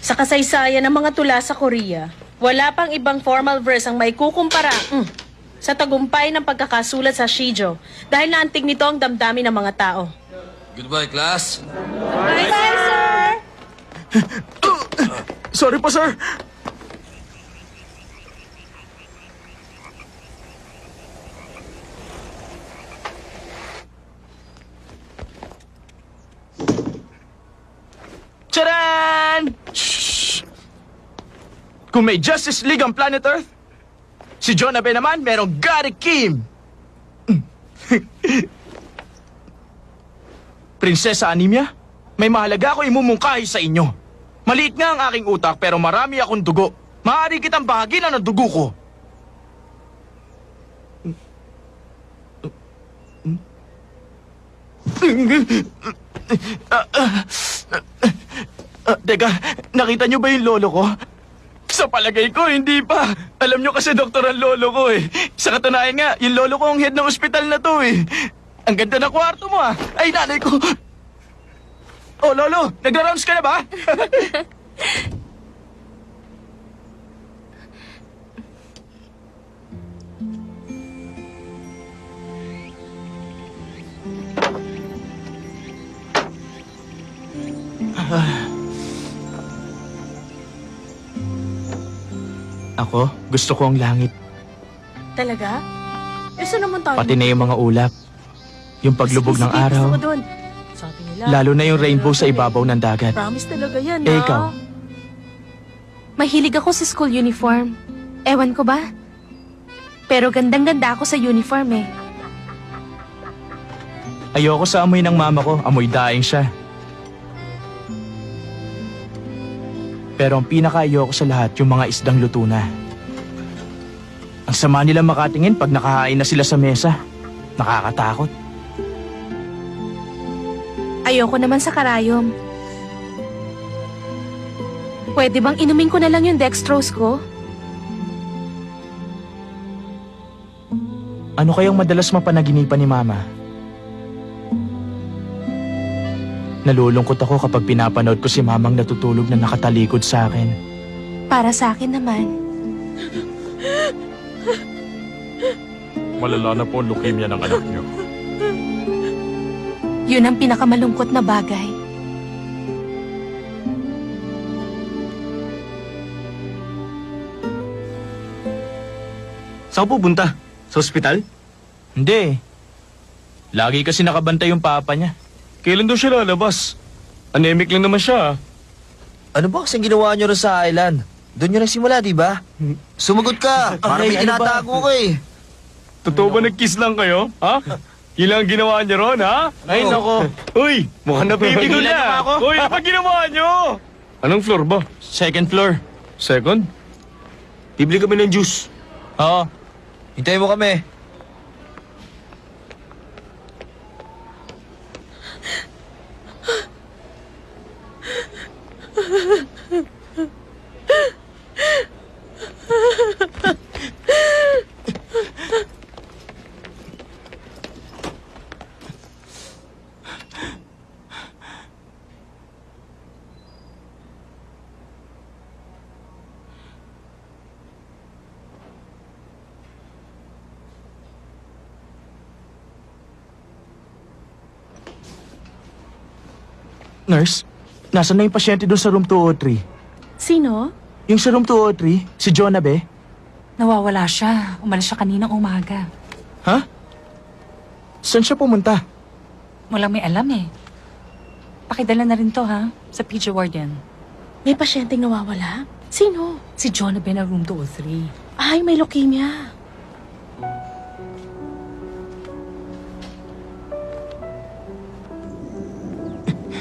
Speaker 7: Sa kasaysayan ng mga tula sa Korea, wala pang ibang formal verse ang may kukumpara mm, sa tagumpay ng pagkakasulat sa Shijo dahil naantig nito ang damdamin ng mga tao.
Speaker 6: Goodbye, class.
Speaker 4: Sorry po, sir. Tcharan! Shh! Kung may Justice League ang Planet Earth, si John Abe naman merong Gary Kim. Prinsesa Anemia, may mahalaga ako imumungkahi sa inyo. Maliit nga ang aking utak pero marami akong dugo. Maaari kitang bahagi na ng dugo ko. Teka, nakita niyo ba yung lolo ko? Sa palagay ko, hindi pa. Alam niyo kasi doktor ang lolo ko eh. Sa katunayan nga, yung lolo ko ang head ng ospital na to eh. Ang ganda ng kwarto mo ah. Ay, nanay ko. Oh, lolo, nagra-rounds ka na ba? Ako, gusto ko ang langit.
Speaker 7: Talaga? Eh, saan naman tayo?
Speaker 4: Pati na yung mga ulap. Yung paglubog ng araw.
Speaker 7: gusto ko dun. Sabi nila.
Speaker 4: Lalo na yung rainbow sa ibabaw ng dagat.
Speaker 7: Promise talaga yan,
Speaker 4: Eh, ikaw?
Speaker 1: Mahilig ako sa school uniform. Ewan ko ba? Pero gandang-ganda ako sa uniform eh.
Speaker 4: Ayoko sa amoy ng mama ko, amoy daing siya. Pero ang pinaka-ayoko sa lahat, yung mga isdang luto na. Ang sama nila makatingin pag nakahain na sila sa mesa. Nakakatakot.
Speaker 1: Ayoko naman sa karayom. Pwede bang inumin ko na lang yung dextrose ko?
Speaker 4: Ano kayang madalas mapanaginipan ni mama? Nalulungkot ako kapag pinapanood ko si mamang natutulog na nakatalikod sa akin.
Speaker 1: Para sa akin naman.
Speaker 10: Malala na po ang leukemia ng anak niyo.
Speaker 1: Yun ang pinakamalungkot na bagay.
Speaker 3: Saan ka pupunta? Sa ospital?
Speaker 4: Hindi. Lagi kasi nakabantay yung papa niya.
Speaker 3: Kailan daw siya lalabas? Anemic lang naman siya. ah.
Speaker 2: Ano ba kasing ginawa nyo rin sa island? Doon nyo nagsimula, di ba? Sumagot ka! Para may
Speaker 4: Ay, ano
Speaker 2: tinatago ko eh.
Speaker 3: Totoo ba nag-kiss lang kayo? Ha? Yun lang ang ginawa niyo ron, ha?
Speaker 4: Ay, nako.
Speaker 3: Uy, mukhang napipigil
Speaker 4: Tigilan niyo
Speaker 3: na.
Speaker 4: ako.
Speaker 3: Uy, ano ba ginawa niyo? Anong floor ba?
Speaker 4: Second floor.
Speaker 3: Second? Bibili kami ng juice.
Speaker 4: Oo.
Speaker 2: Hintayin mo kami.
Speaker 4: Nurse, nasan na yung pasyente doon sa room 203?
Speaker 13: Sino?
Speaker 4: Yung sa room 203, si Jonah be?
Speaker 13: Nawawala siya. Umalis siya kaninang umaga.
Speaker 4: Ha? Saan siya pumunta?
Speaker 13: Walang may alam eh. Pakidala na rin to ha, sa PG Warden.
Speaker 7: May pasyenteng nawawala? Sino?
Speaker 13: Si na na room 203.
Speaker 7: Ay, may leukemia.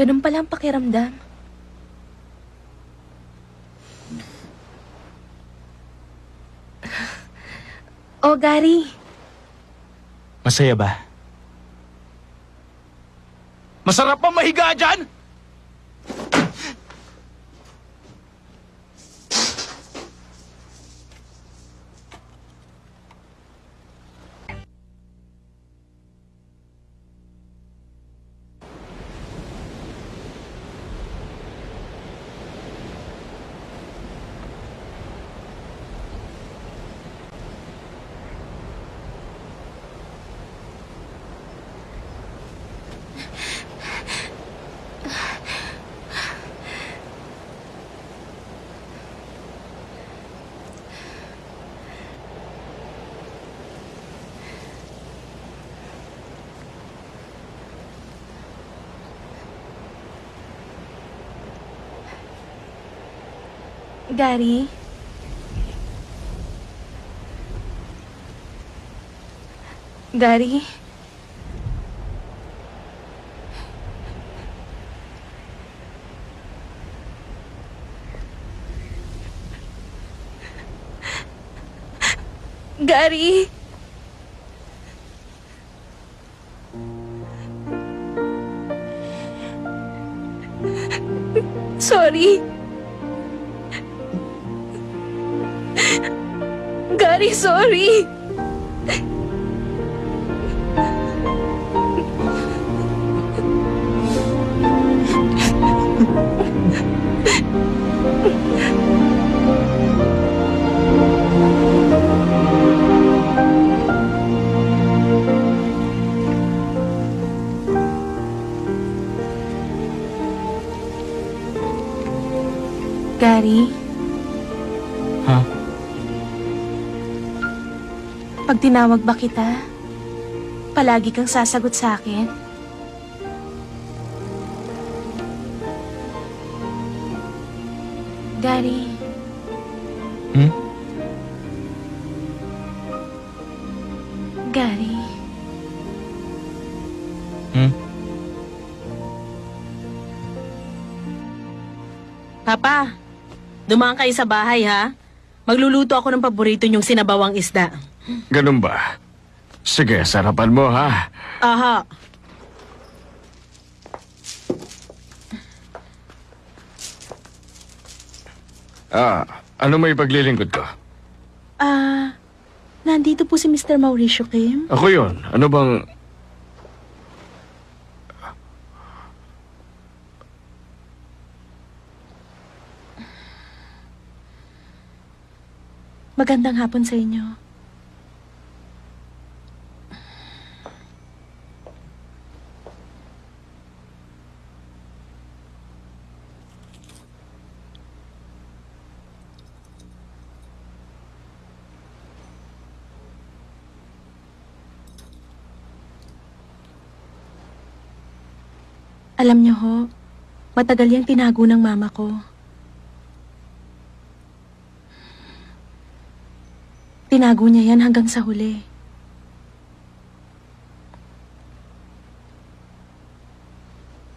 Speaker 1: Ganun pala ang pakiramdam. Oh, Gary.
Speaker 4: Masaya ba? Masarap pa mahiga dyan?
Speaker 1: Gary? Gary? Gary? Sorry. Gary, sorry. Gary? Tinawag ba kita, palagi kang sasagot sa akin? Gary?
Speaker 4: Hmm?
Speaker 1: Gary?
Speaker 4: Hmm?
Speaker 7: Papa, dumaan kayo sa bahay ha. Magluluto ako ng paborito niyong sinabawang isda.
Speaker 10: Ganun ba? Sige, sarapan mo ha.
Speaker 7: Aha.
Speaker 10: Ah, ano may paglilingkod ko?
Speaker 7: Ah, nandito po si Mr. Mauricio Kim.
Speaker 10: Ako yon. Ano bang...
Speaker 7: Magandang hapon sa inyo. Alam niyo ho, matagal yung tinago ng mama ko. Tinago niya yan hanggang sa huli.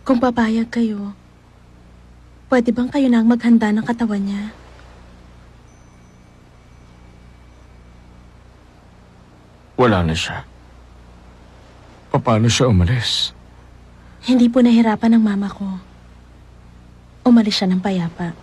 Speaker 7: Kung papayag kayo, pwede bang kayo na ang maghanda ng katawan niya?
Speaker 10: Wala na siya. Paano siya umalis?
Speaker 7: Hindi po nahirapan ng mama ko. Umalis siya ng payapa.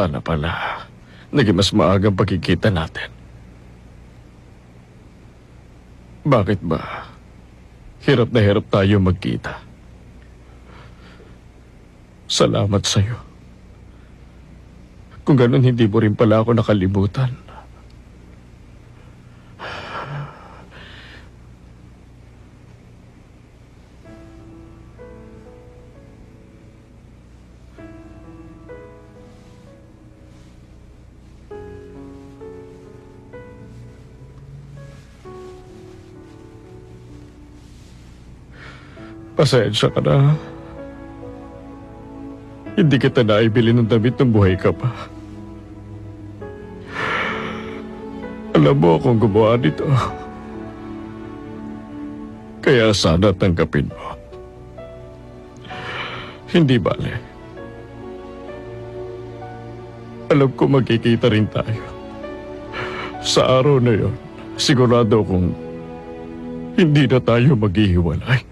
Speaker 10: Sana pala, naging mas maagang pagkikita natin. Bakit ba? Hirap na hirap tayo magkita. Salamat sa'yo. Kung ganun, hindi mo rin pala ako nakalimutan. Pasensya ka na. Hindi kita naibili ng damit ng buhay ka pa. Alam mo akong gumawa nito. Kaya sana tanggapin mo. Hindi bale. Alam ko magkikita rin tayo. Sa araw na yon, sigurado kong hindi na tayo maghihiwalay.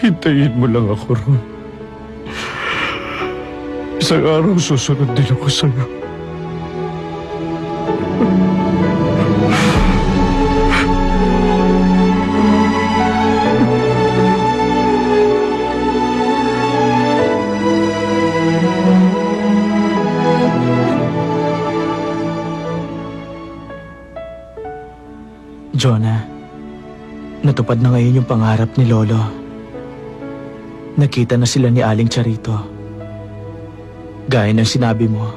Speaker 10: Hintayin mo lang ako ron. Isang araw susunod din ako sa'yo.
Speaker 4: Jonah, natupad na ngayon yung pangarap ni Lolo. Nakita na sila ni Aling Charito. Gaya ng sinabi mo,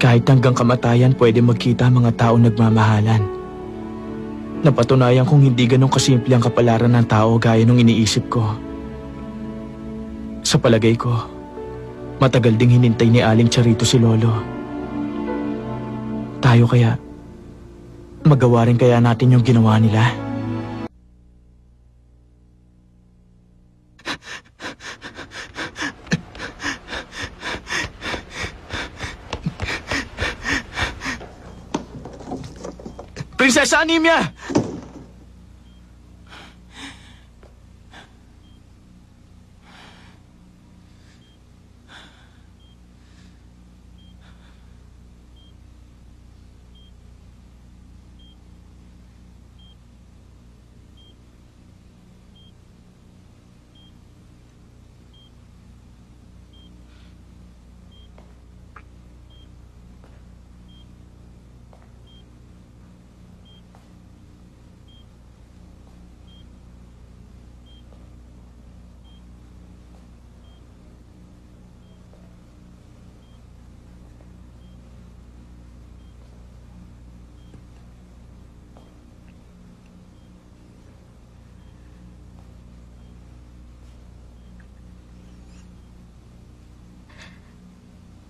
Speaker 4: kahit hanggang kamatayan pwede magkita ang mga tao nagmamahalan. Napatunayan kong hindi ganun kasimple ang kapalaran ng tao gaya nung iniisip ko. Sa palagay ko, matagal ding hinintay ni Aling Charito si Lolo. Tayo kaya, magawa rin kaya natin yung ginawa nila? Prinsesa Anemia!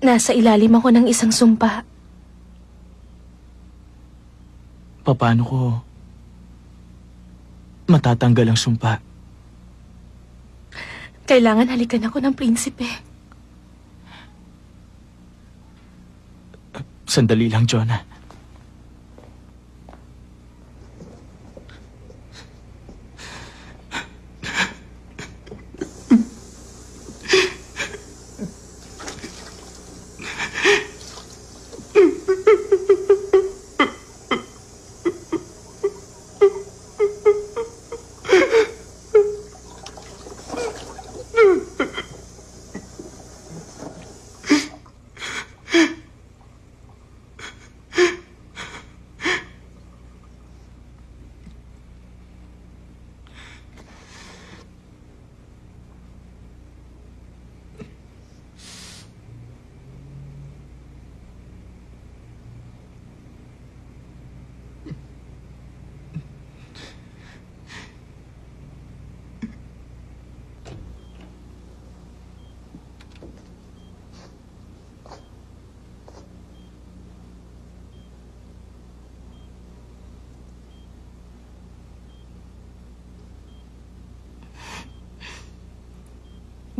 Speaker 1: Nasa ilalim ako ng isang sumpa.
Speaker 4: Paano ko matatanggal ang sumpa?
Speaker 1: Kailangan halikan ako ng prinsipe.
Speaker 4: Sandali lang, Jonah.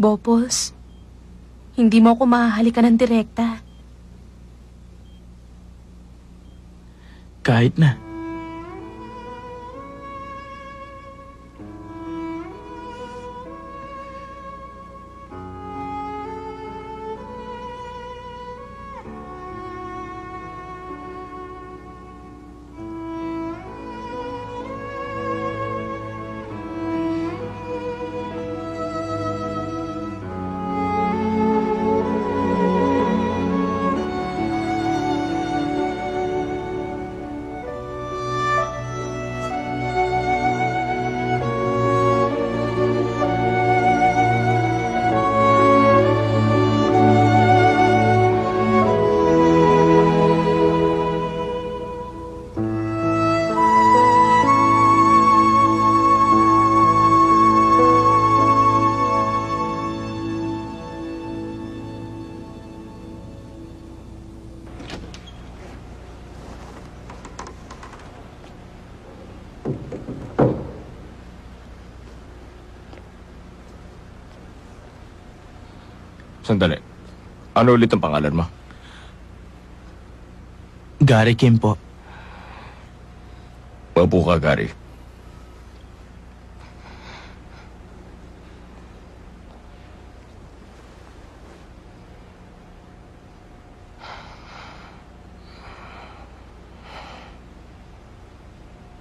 Speaker 1: Bopos, hindi mo ako mahahalikan ng direkta.
Speaker 4: Kahit na.
Speaker 14: Sandali. Ano ulit ang pangalan mo?
Speaker 4: Gary Kim po.
Speaker 14: Mabu ka, Gary.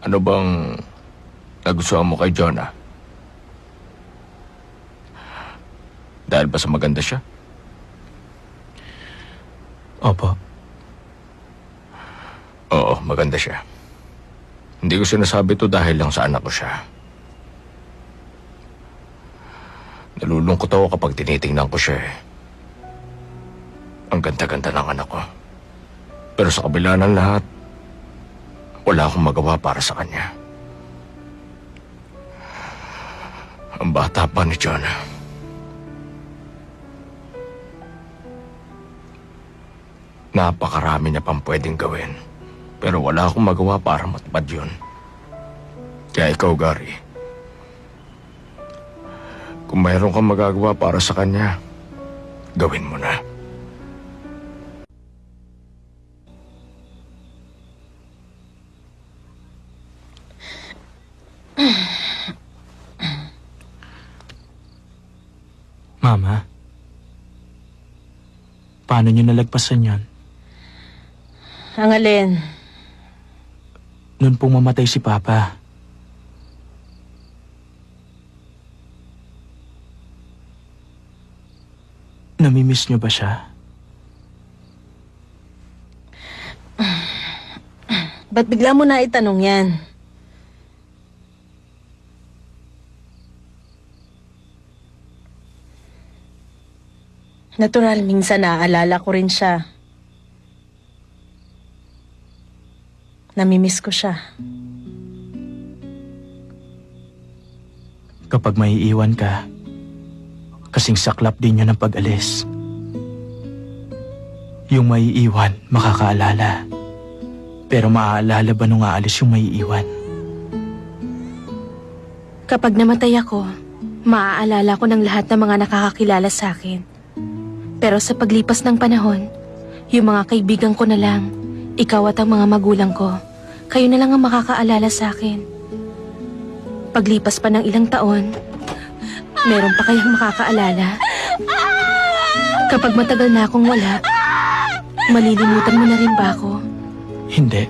Speaker 14: Ano bang nagustuhan mo kay Jonah? Dahil ba sa maganda siya?
Speaker 4: Opo.
Speaker 14: Oo, maganda siya. Hindi ko sinasabi to dahil lang sa anak ko siya. Nalulungkot ako kapag tinitingnan ko siya eh. Ang ganda-ganda ng anak ko. Pero sa kabila ng lahat, wala akong magawa para sa kanya. Ang bata pa ni Jonah. Napakarami niya pang pwedeng gawin. Pero wala akong magawa para matupad yun. Kaya ikaw, Gary. Kung mayroon kang magagawa para sa kanya, gawin mo na.
Speaker 4: Mama, paano niyo nalagpasan yon?
Speaker 7: Ang alin?
Speaker 4: Noon pong mamatay si Papa. Namimiss niyo ba siya?
Speaker 7: Ba't bigla mo na itanong yan? Natural, minsan naaalala ko rin siya. Namimiss ko siya.
Speaker 4: Kapag may iwan ka, kasing saklap din yun ng pag-alis. Yung may iwan, makakaalala. Pero maaalala ba nung aalis yung may iwan?
Speaker 1: Kapag namatay ako, maaalala ko ng lahat ng mga nakakakilala sa akin. Pero sa paglipas ng panahon, yung mga kaibigan ko na lang, ikaw at ang mga magulang ko, kayo na lang ang makakaalala sa akin. Paglipas pa ng ilang taon, meron pa kayang makakaalala? Kapag matagal na akong wala, malilimutan mo na rin ba ako?
Speaker 4: Hindi.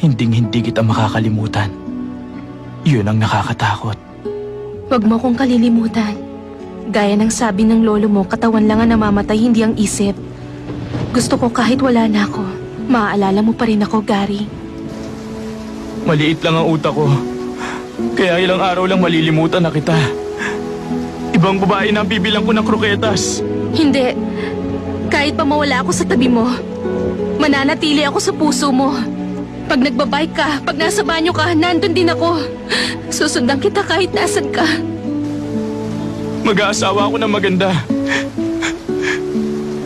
Speaker 4: Hinding hindi kita makakalimutan. Yun ang nakakatakot.
Speaker 1: Huwag mo kong kalilimutan. Gaya ng sabi ng lolo mo, katawan lang ang namamatay, hindi ang isip. Gusto ko kahit wala na ako, maaalala mo pa rin ako, Gary.
Speaker 4: Maliit lang ang utak ko. Kaya ilang araw lang malilimutan na kita. Ibang babae na ang bibilang ko ng kroketas.
Speaker 1: Hindi. Kahit pa mawala ako sa tabi mo, mananatili ako sa puso mo. Pag nagbabike ka, pag nasa banyo ka, nandun din ako. Susundan kita kahit nasan ka.
Speaker 4: Mag-aasawa ako ng maganda.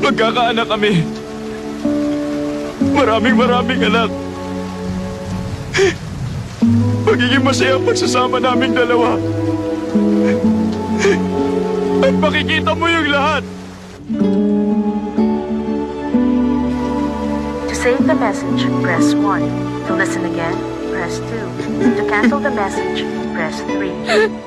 Speaker 4: Magkakaanak kami. Maraming maraming anak. Magiging masaya ang pagsasama naming dalawa.
Speaker 15: At makikita mo yung lahat.
Speaker 7: To save the message, press 1. To listen again, press 2. To cancel the message, press 3.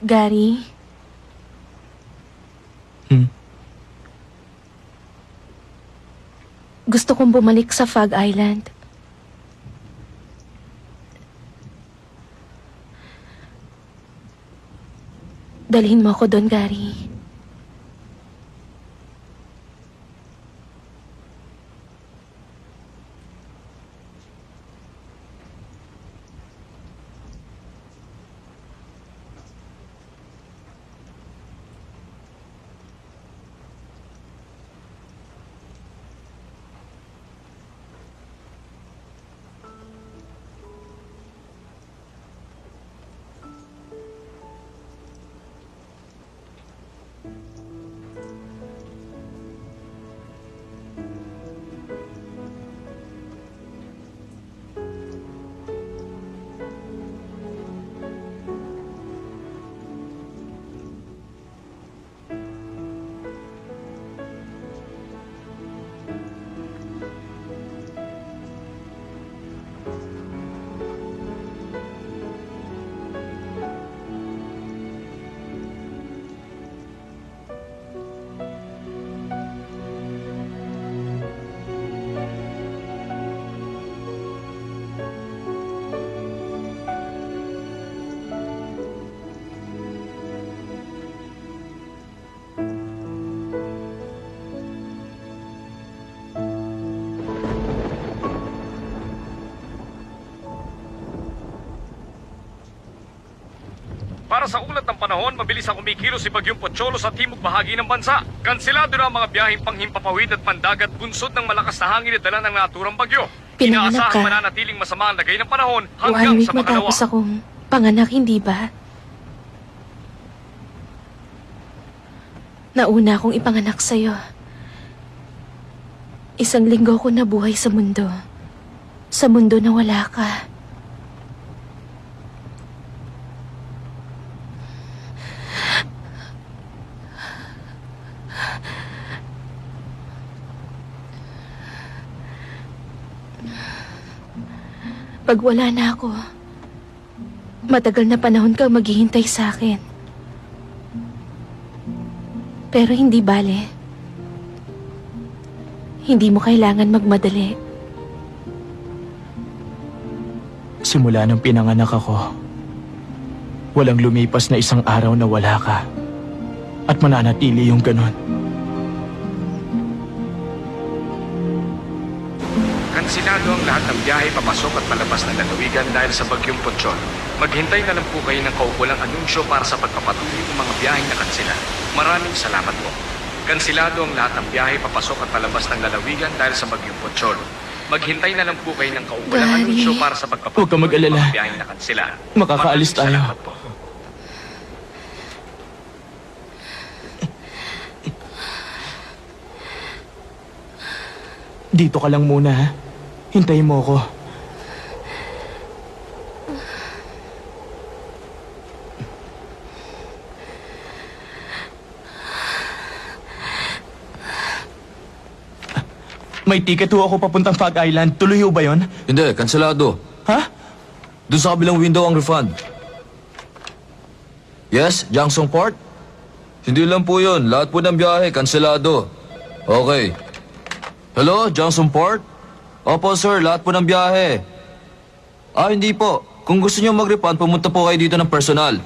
Speaker 1: Gary?
Speaker 4: Hmm?
Speaker 1: Gusto kong bumalik sa Fog Island. Dalhin mo ako doon, Gary.
Speaker 15: Panahon, mabilis ang kumikilos si Bagyong Pocholo sa timog bahagi ng bansa. Kansilado na ang mga biyaheng panghimpapawid at pandagat bunsod ng malakas na hangin at dala ng naturang bagyo.
Speaker 1: Pinanganak
Speaker 15: Inaasahang
Speaker 1: ka.
Speaker 15: mananatiling masama ang lagay ng panahon
Speaker 1: One
Speaker 15: hanggang
Speaker 1: week
Speaker 15: sa makalawa.
Speaker 1: matapos akong panganak, hindi ba? Nauna akong ipanganak sa'yo. Isang linggo ko nabuhay sa mundo. Sa mundo na wala ka. Pag wala na ako, matagal na panahon kang maghihintay sa akin. Pero hindi bale. Hindi mo kailangan magmadali.
Speaker 4: Simula nang pinanganak ako, walang lumipas na isang araw na wala ka. At mananatili yung ganun.
Speaker 15: Kansilado ang lahat ng biyahe papasok at palabas ng lalawigan dahil sa Bagyong Ponchon. Maghintay na lang po kayo ng kaukulang anunsyo para sa pagpapatuloy ng mga biyaheng nakansila. Maraming salamat po. Kansilado ang lahat ng biyahe papasok at palabas ng lalawigan dahil sa Bagyong Ponchon. Maghintay na lang po kayo ng kaukulang
Speaker 1: Gary.
Speaker 15: anunsyo para sa pagpapatuloy
Speaker 4: Huwag kang mag-alala.
Speaker 15: ng mga biyaheng nakansila.
Speaker 4: Makakaalis tayo.
Speaker 15: salamat po.
Speaker 4: Dito ka lang muna, ha? Hintayin mo ako. May ticket ho ako papuntang Fog Island. Tuloy ho ba yon?
Speaker 6: Hindi, kanselado.
Speaker 4: Ha?
Speaker 6: Doon sa kabilang window ang refund. Yes, Jangsong Port? Hindi lang po yun. Lahat po ng biyahe, kanselado. Okay. Hello, Jangsong Port? Opo, sir. Lahat po ng biyahe. Ah, hindi po. Kung gusto niyo mag-refund, pumunta po kayo dito ng personal.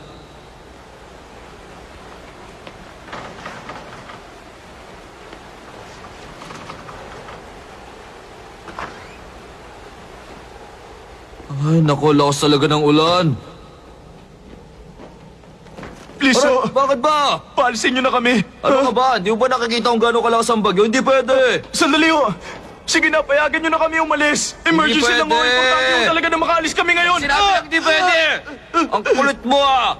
Speaker 6: Ay, naku, lakas talaga ng ulan.
Speaker 4: Please,
Speaker 6: Aray,
Speaker 4: oh,
Speaker 6: bakit ba?
Speaker 4: paalisin niyo na kami.
Speaker 6: Ano ka ba? Hindi mo ba nakikita kung gaano kalakas ang bagyo? Hindi pwede!
Speaker 4: Sandali ho. Sige na, payagan niyo na kami umalis. Emergency lang
Speaker 6: pwede.
Speaker 4: Importante ho talaga na makaalis kami ngayon.
Speaker 6: Sinabi
Speaker 4: Ah!
Speaker 6: lang hindi pwede! Ang kulit mo ah!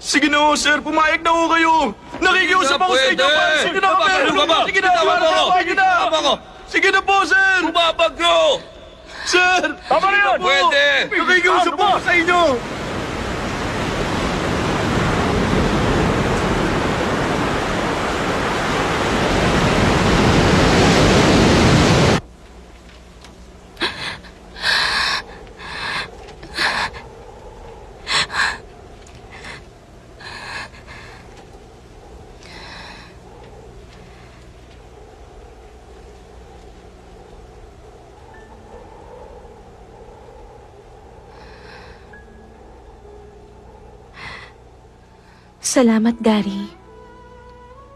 Speaker 4: Sige na ho, sir. Pumayag na ho kayo. Nakikiusap ako sa inyo. Paalisin niyo na kami.
Speaker 6: Papagano ka ba?
Speaker 4: Sige na,
Speaker 6: Tama mo ako.
Speaker 4: Sige na.
Speaker 6: Tama ko.
Speaker 4: Sige na po, sir.
Speaker 6: Bumabagyo!
Speaker 4: Sir. Tama na yun.
Speaker 6: Pwede.
Speaker 4: Nakikiusap ako sa inyo.
Speaker 1: Salamat, Gary.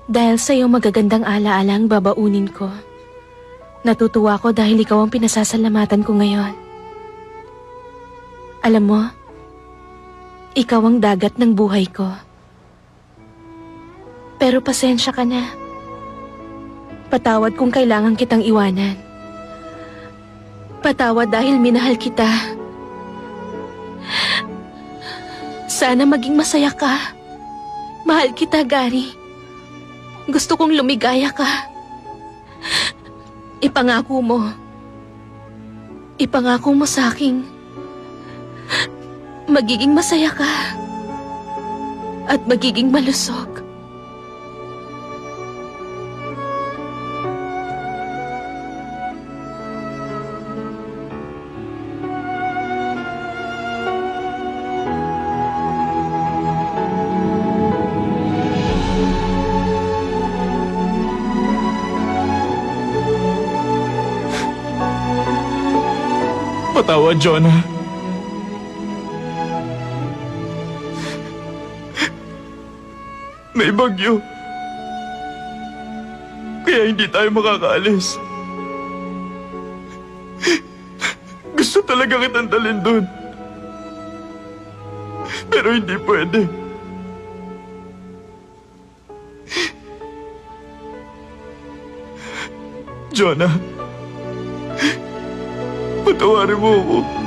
Speaker 1: Dahil sa iyong magagandang alaala ang babaunin ko. Natutuwa ko dahil ikaw ang pinasasalamatan ko ngayon. Alam mo, ikaw ang dagat ng buhay ko. Pero pasensya ka na. Patawad kung kailangan kitang iwanan. Patawad dahil minahal kita. Sana maging masaya ka. Mahal kita, Gary. Gusto kong lumigaya ka. Ipangako mo. Ipangako mo sa akin. Magiging masaya ka. At magiging malusog.
Speaker 4: Patawad, Jonah. May bagyo. Kaya hindi tayo makakaalis. Gusto talaga kitang dalhin doon. Pero hindi pwede. Jonah. Patawarin mo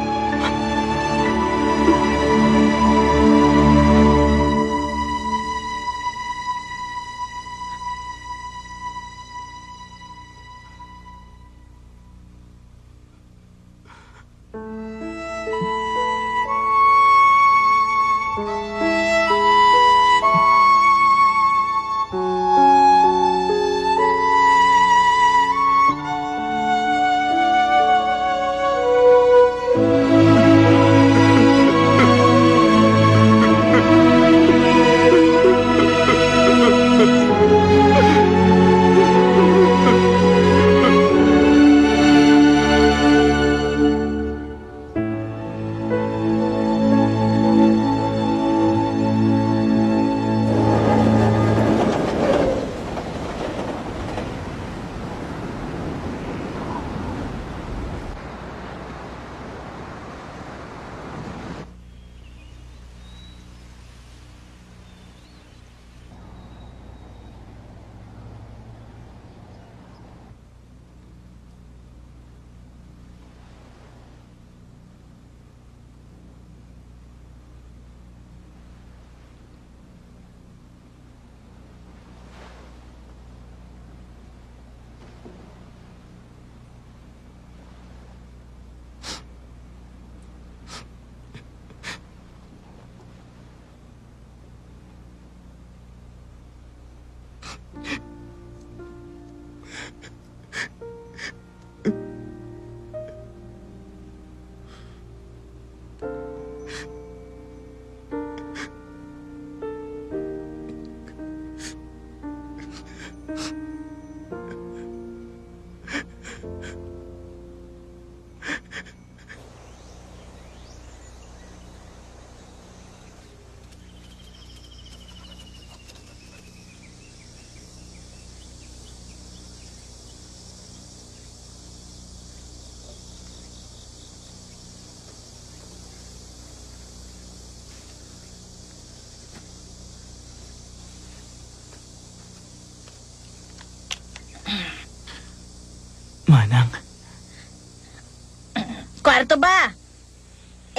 Speaker 12: Ano to ba?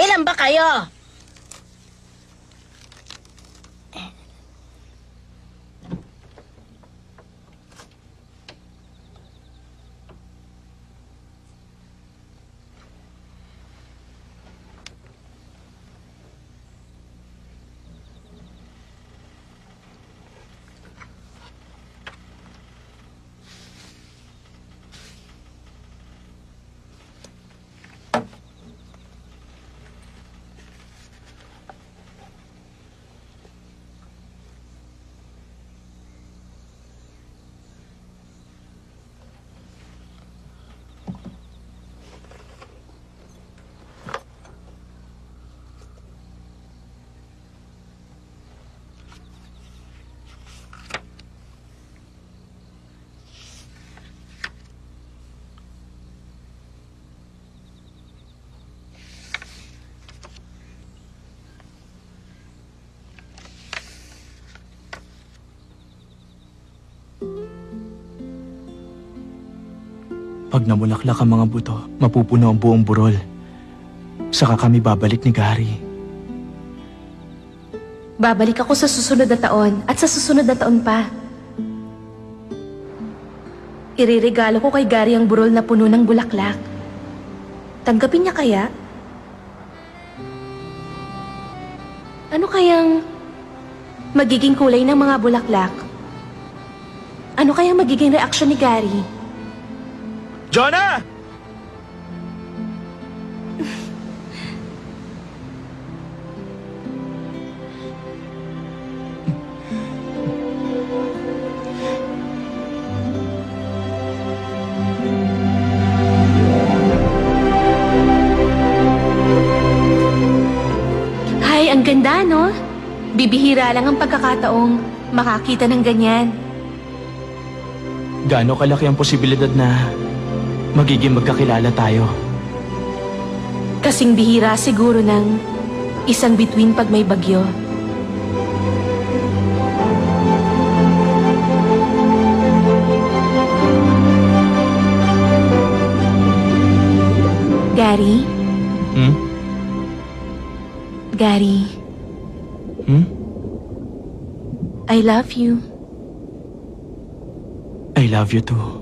Speaker 12: Ilan ba kayo?
Speaker 4: Pag namulaklak ang mga buto, mapupuno ang buong burol. Saka kami babalik ni Gary.
Speaker 1: Babalik ako sa susunod na taon at sa susunod na taon pa. Iririgalo ko kay Gary ang burol na puno ng bulaklak. Tanggapin niya kaya? Ano kayang magiging kulay ng mga bulaklak? Ano kayang magiging reaksyon ni Gary?
Speaker 3: Jonah!
Speaker 1: Hay, ang ganda, no? Bibihira lang ang pagkakataong makakita ng ganyan.
Speaker 4: Gaano kalaki ang posibilidad na magiging magkakilala tayo?
Speaker 1: Kasing bihira siguro ng isang bituin pag may bagyo. Gary?
Speaker 4: Hmm?
Speaker 1: Gary,
Speaker 4: Hmm?
Speaker 1: I love you.
Speaker 4: I love you too.